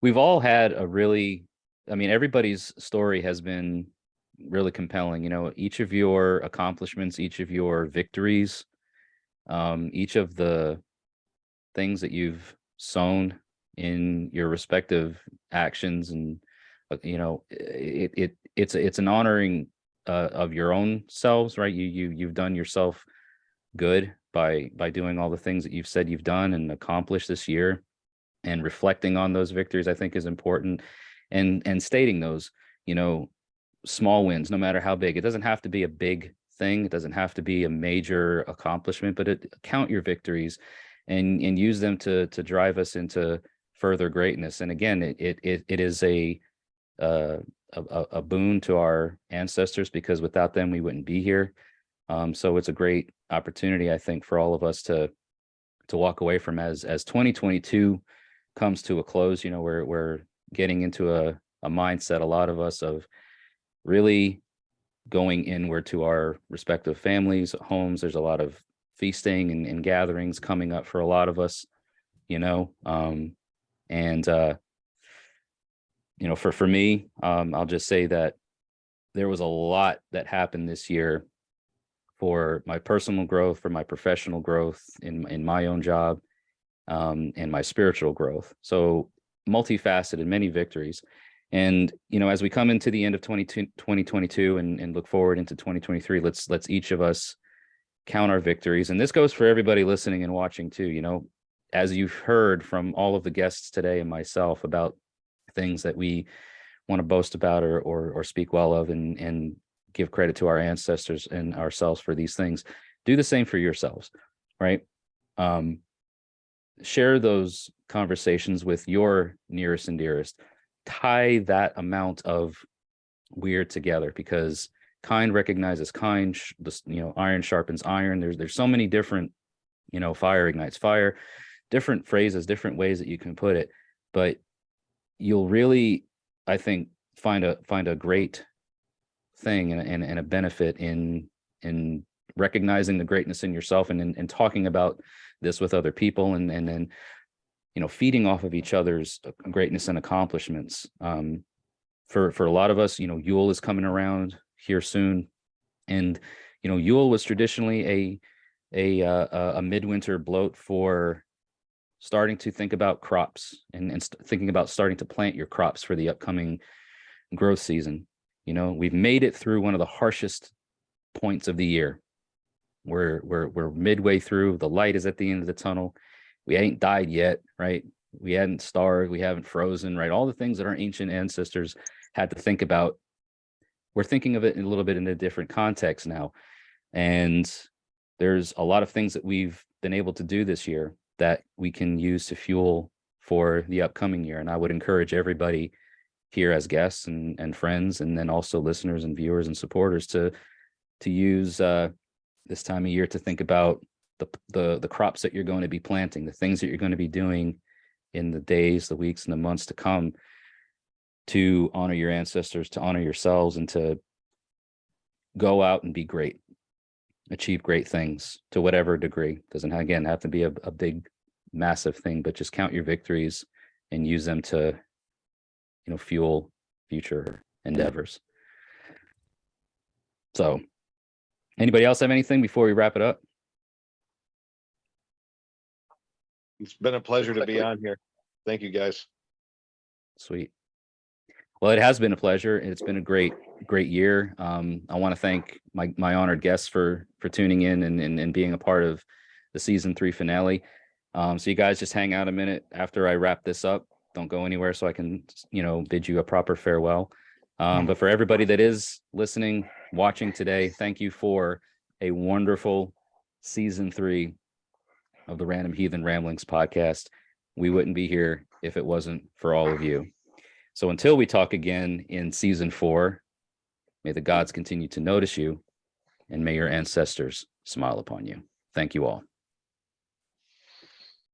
We've all had a really, I mean, everybody's story has been really compelling. You know, each of your accomplishments, each of your victories, um, each of the things that you've sown in your respective actions and uh, you know it it it's it's an honoring uh, of your own selves right you you you've done yourself good by by doing all the things that you've said you've done and accomplished this year and reflecting on those victories i think is important and and stating those you know small wins no matter how big. It doesn't have to be a big thing. It doesn't have to be a major accomplishment but it, count your victories and and use them to to drive us into further greatness. And again it it it, is a uh a, a- a boon to our ancestors because without them we wouldn't be here. Um so it's a great opportunity i think for all of us to to walk away from as as 2022 comes to a close you know we're we're getting into a a mindset a lot of us of really going inward to our respective families homes. There's a lot of feasting and, and gatherings coming up for a lot of us you know um and uh you know for for me um i'll just say that there was a lot that happened this year for my personal growth for my professional growth in in my own job um and my spiritual growth. So multifaceted many victories and you know as we come into the end of 22 2022 and, and look forward into 2023 let's let's each of us count our victories. And this goes for everybody listening and watching too you know as you've heard from all of the guests today and myself about things that we want to boast about or or, or speak well of and and give credit to our ancestors and ourselves for these things do the same for yourselves right? Um share those conversations with your nearest and dearest tie that amount of wyrd together because kind recognizes kind this you know iron sharpens iron. There's there's so many different you know fire ignites fire different phrases, different ways that you can put it, but you'll really, I think, find a find a great thing and, and, and a benefit in in recognizing the greatness in yourself and, and, and talking about this with other people and and then you know feeding off of each other's uh, greatness and accomplishments. Um for for a lot of us you know yule is coming around here soon. And you know yule was traditionally a a uh, a- a midwinter blót for starting to think about crops and, and thinking about starting to plant your crops for the upcoming growth season. You know we've made it through one of the harshest points of the year. We're we're we're midway through the light is at the end of the tunnel we ain't died yet right? We hadn't starved we haven't frozen right? All the things that our ancient ancestors had to think about. We're thinking of it a little bit in a different context now. And there's a lot of things that we've been able to do this year that we can use to fuel for the upcoming year. And i would encourage everybody here as guests and and friends and then also listeners and viewers and supporters to to use uh this time of year to think about the the the crops that you're going to be planting, the things that you're going to be doing in the days, the weeks, and the months to come to honor your ancestors, to honor yourselves, and to go out and be great, achieve great things to whatever degree. Doesn't again have to be a, a big, massive thing, but just count your victories and use them to, you know, fuel future endeavors. So Anybody else have anything before we wrap it up? It's been a pleasure to be on here. Thank you, guys. Sweet. Well, it has been a pleasure. and It's been a great, great year. Um, I want to thank my my honored guests for for tuning in and, and and being a part of the season three finale. Um, so you guys just hang out a minute after I wrap this up. Don't go anywhere so I can, you know, bid you a proper farewell. Um, but for everybody that is listening, watching today, thank you for a wonderful season three of the Random Heathen Ramblings podcast. We wouldn't be here if it wasn't for all of you. So until we talk again in season four, may the gods continue to notice you and may your ancestors smile upon you. Thank you all.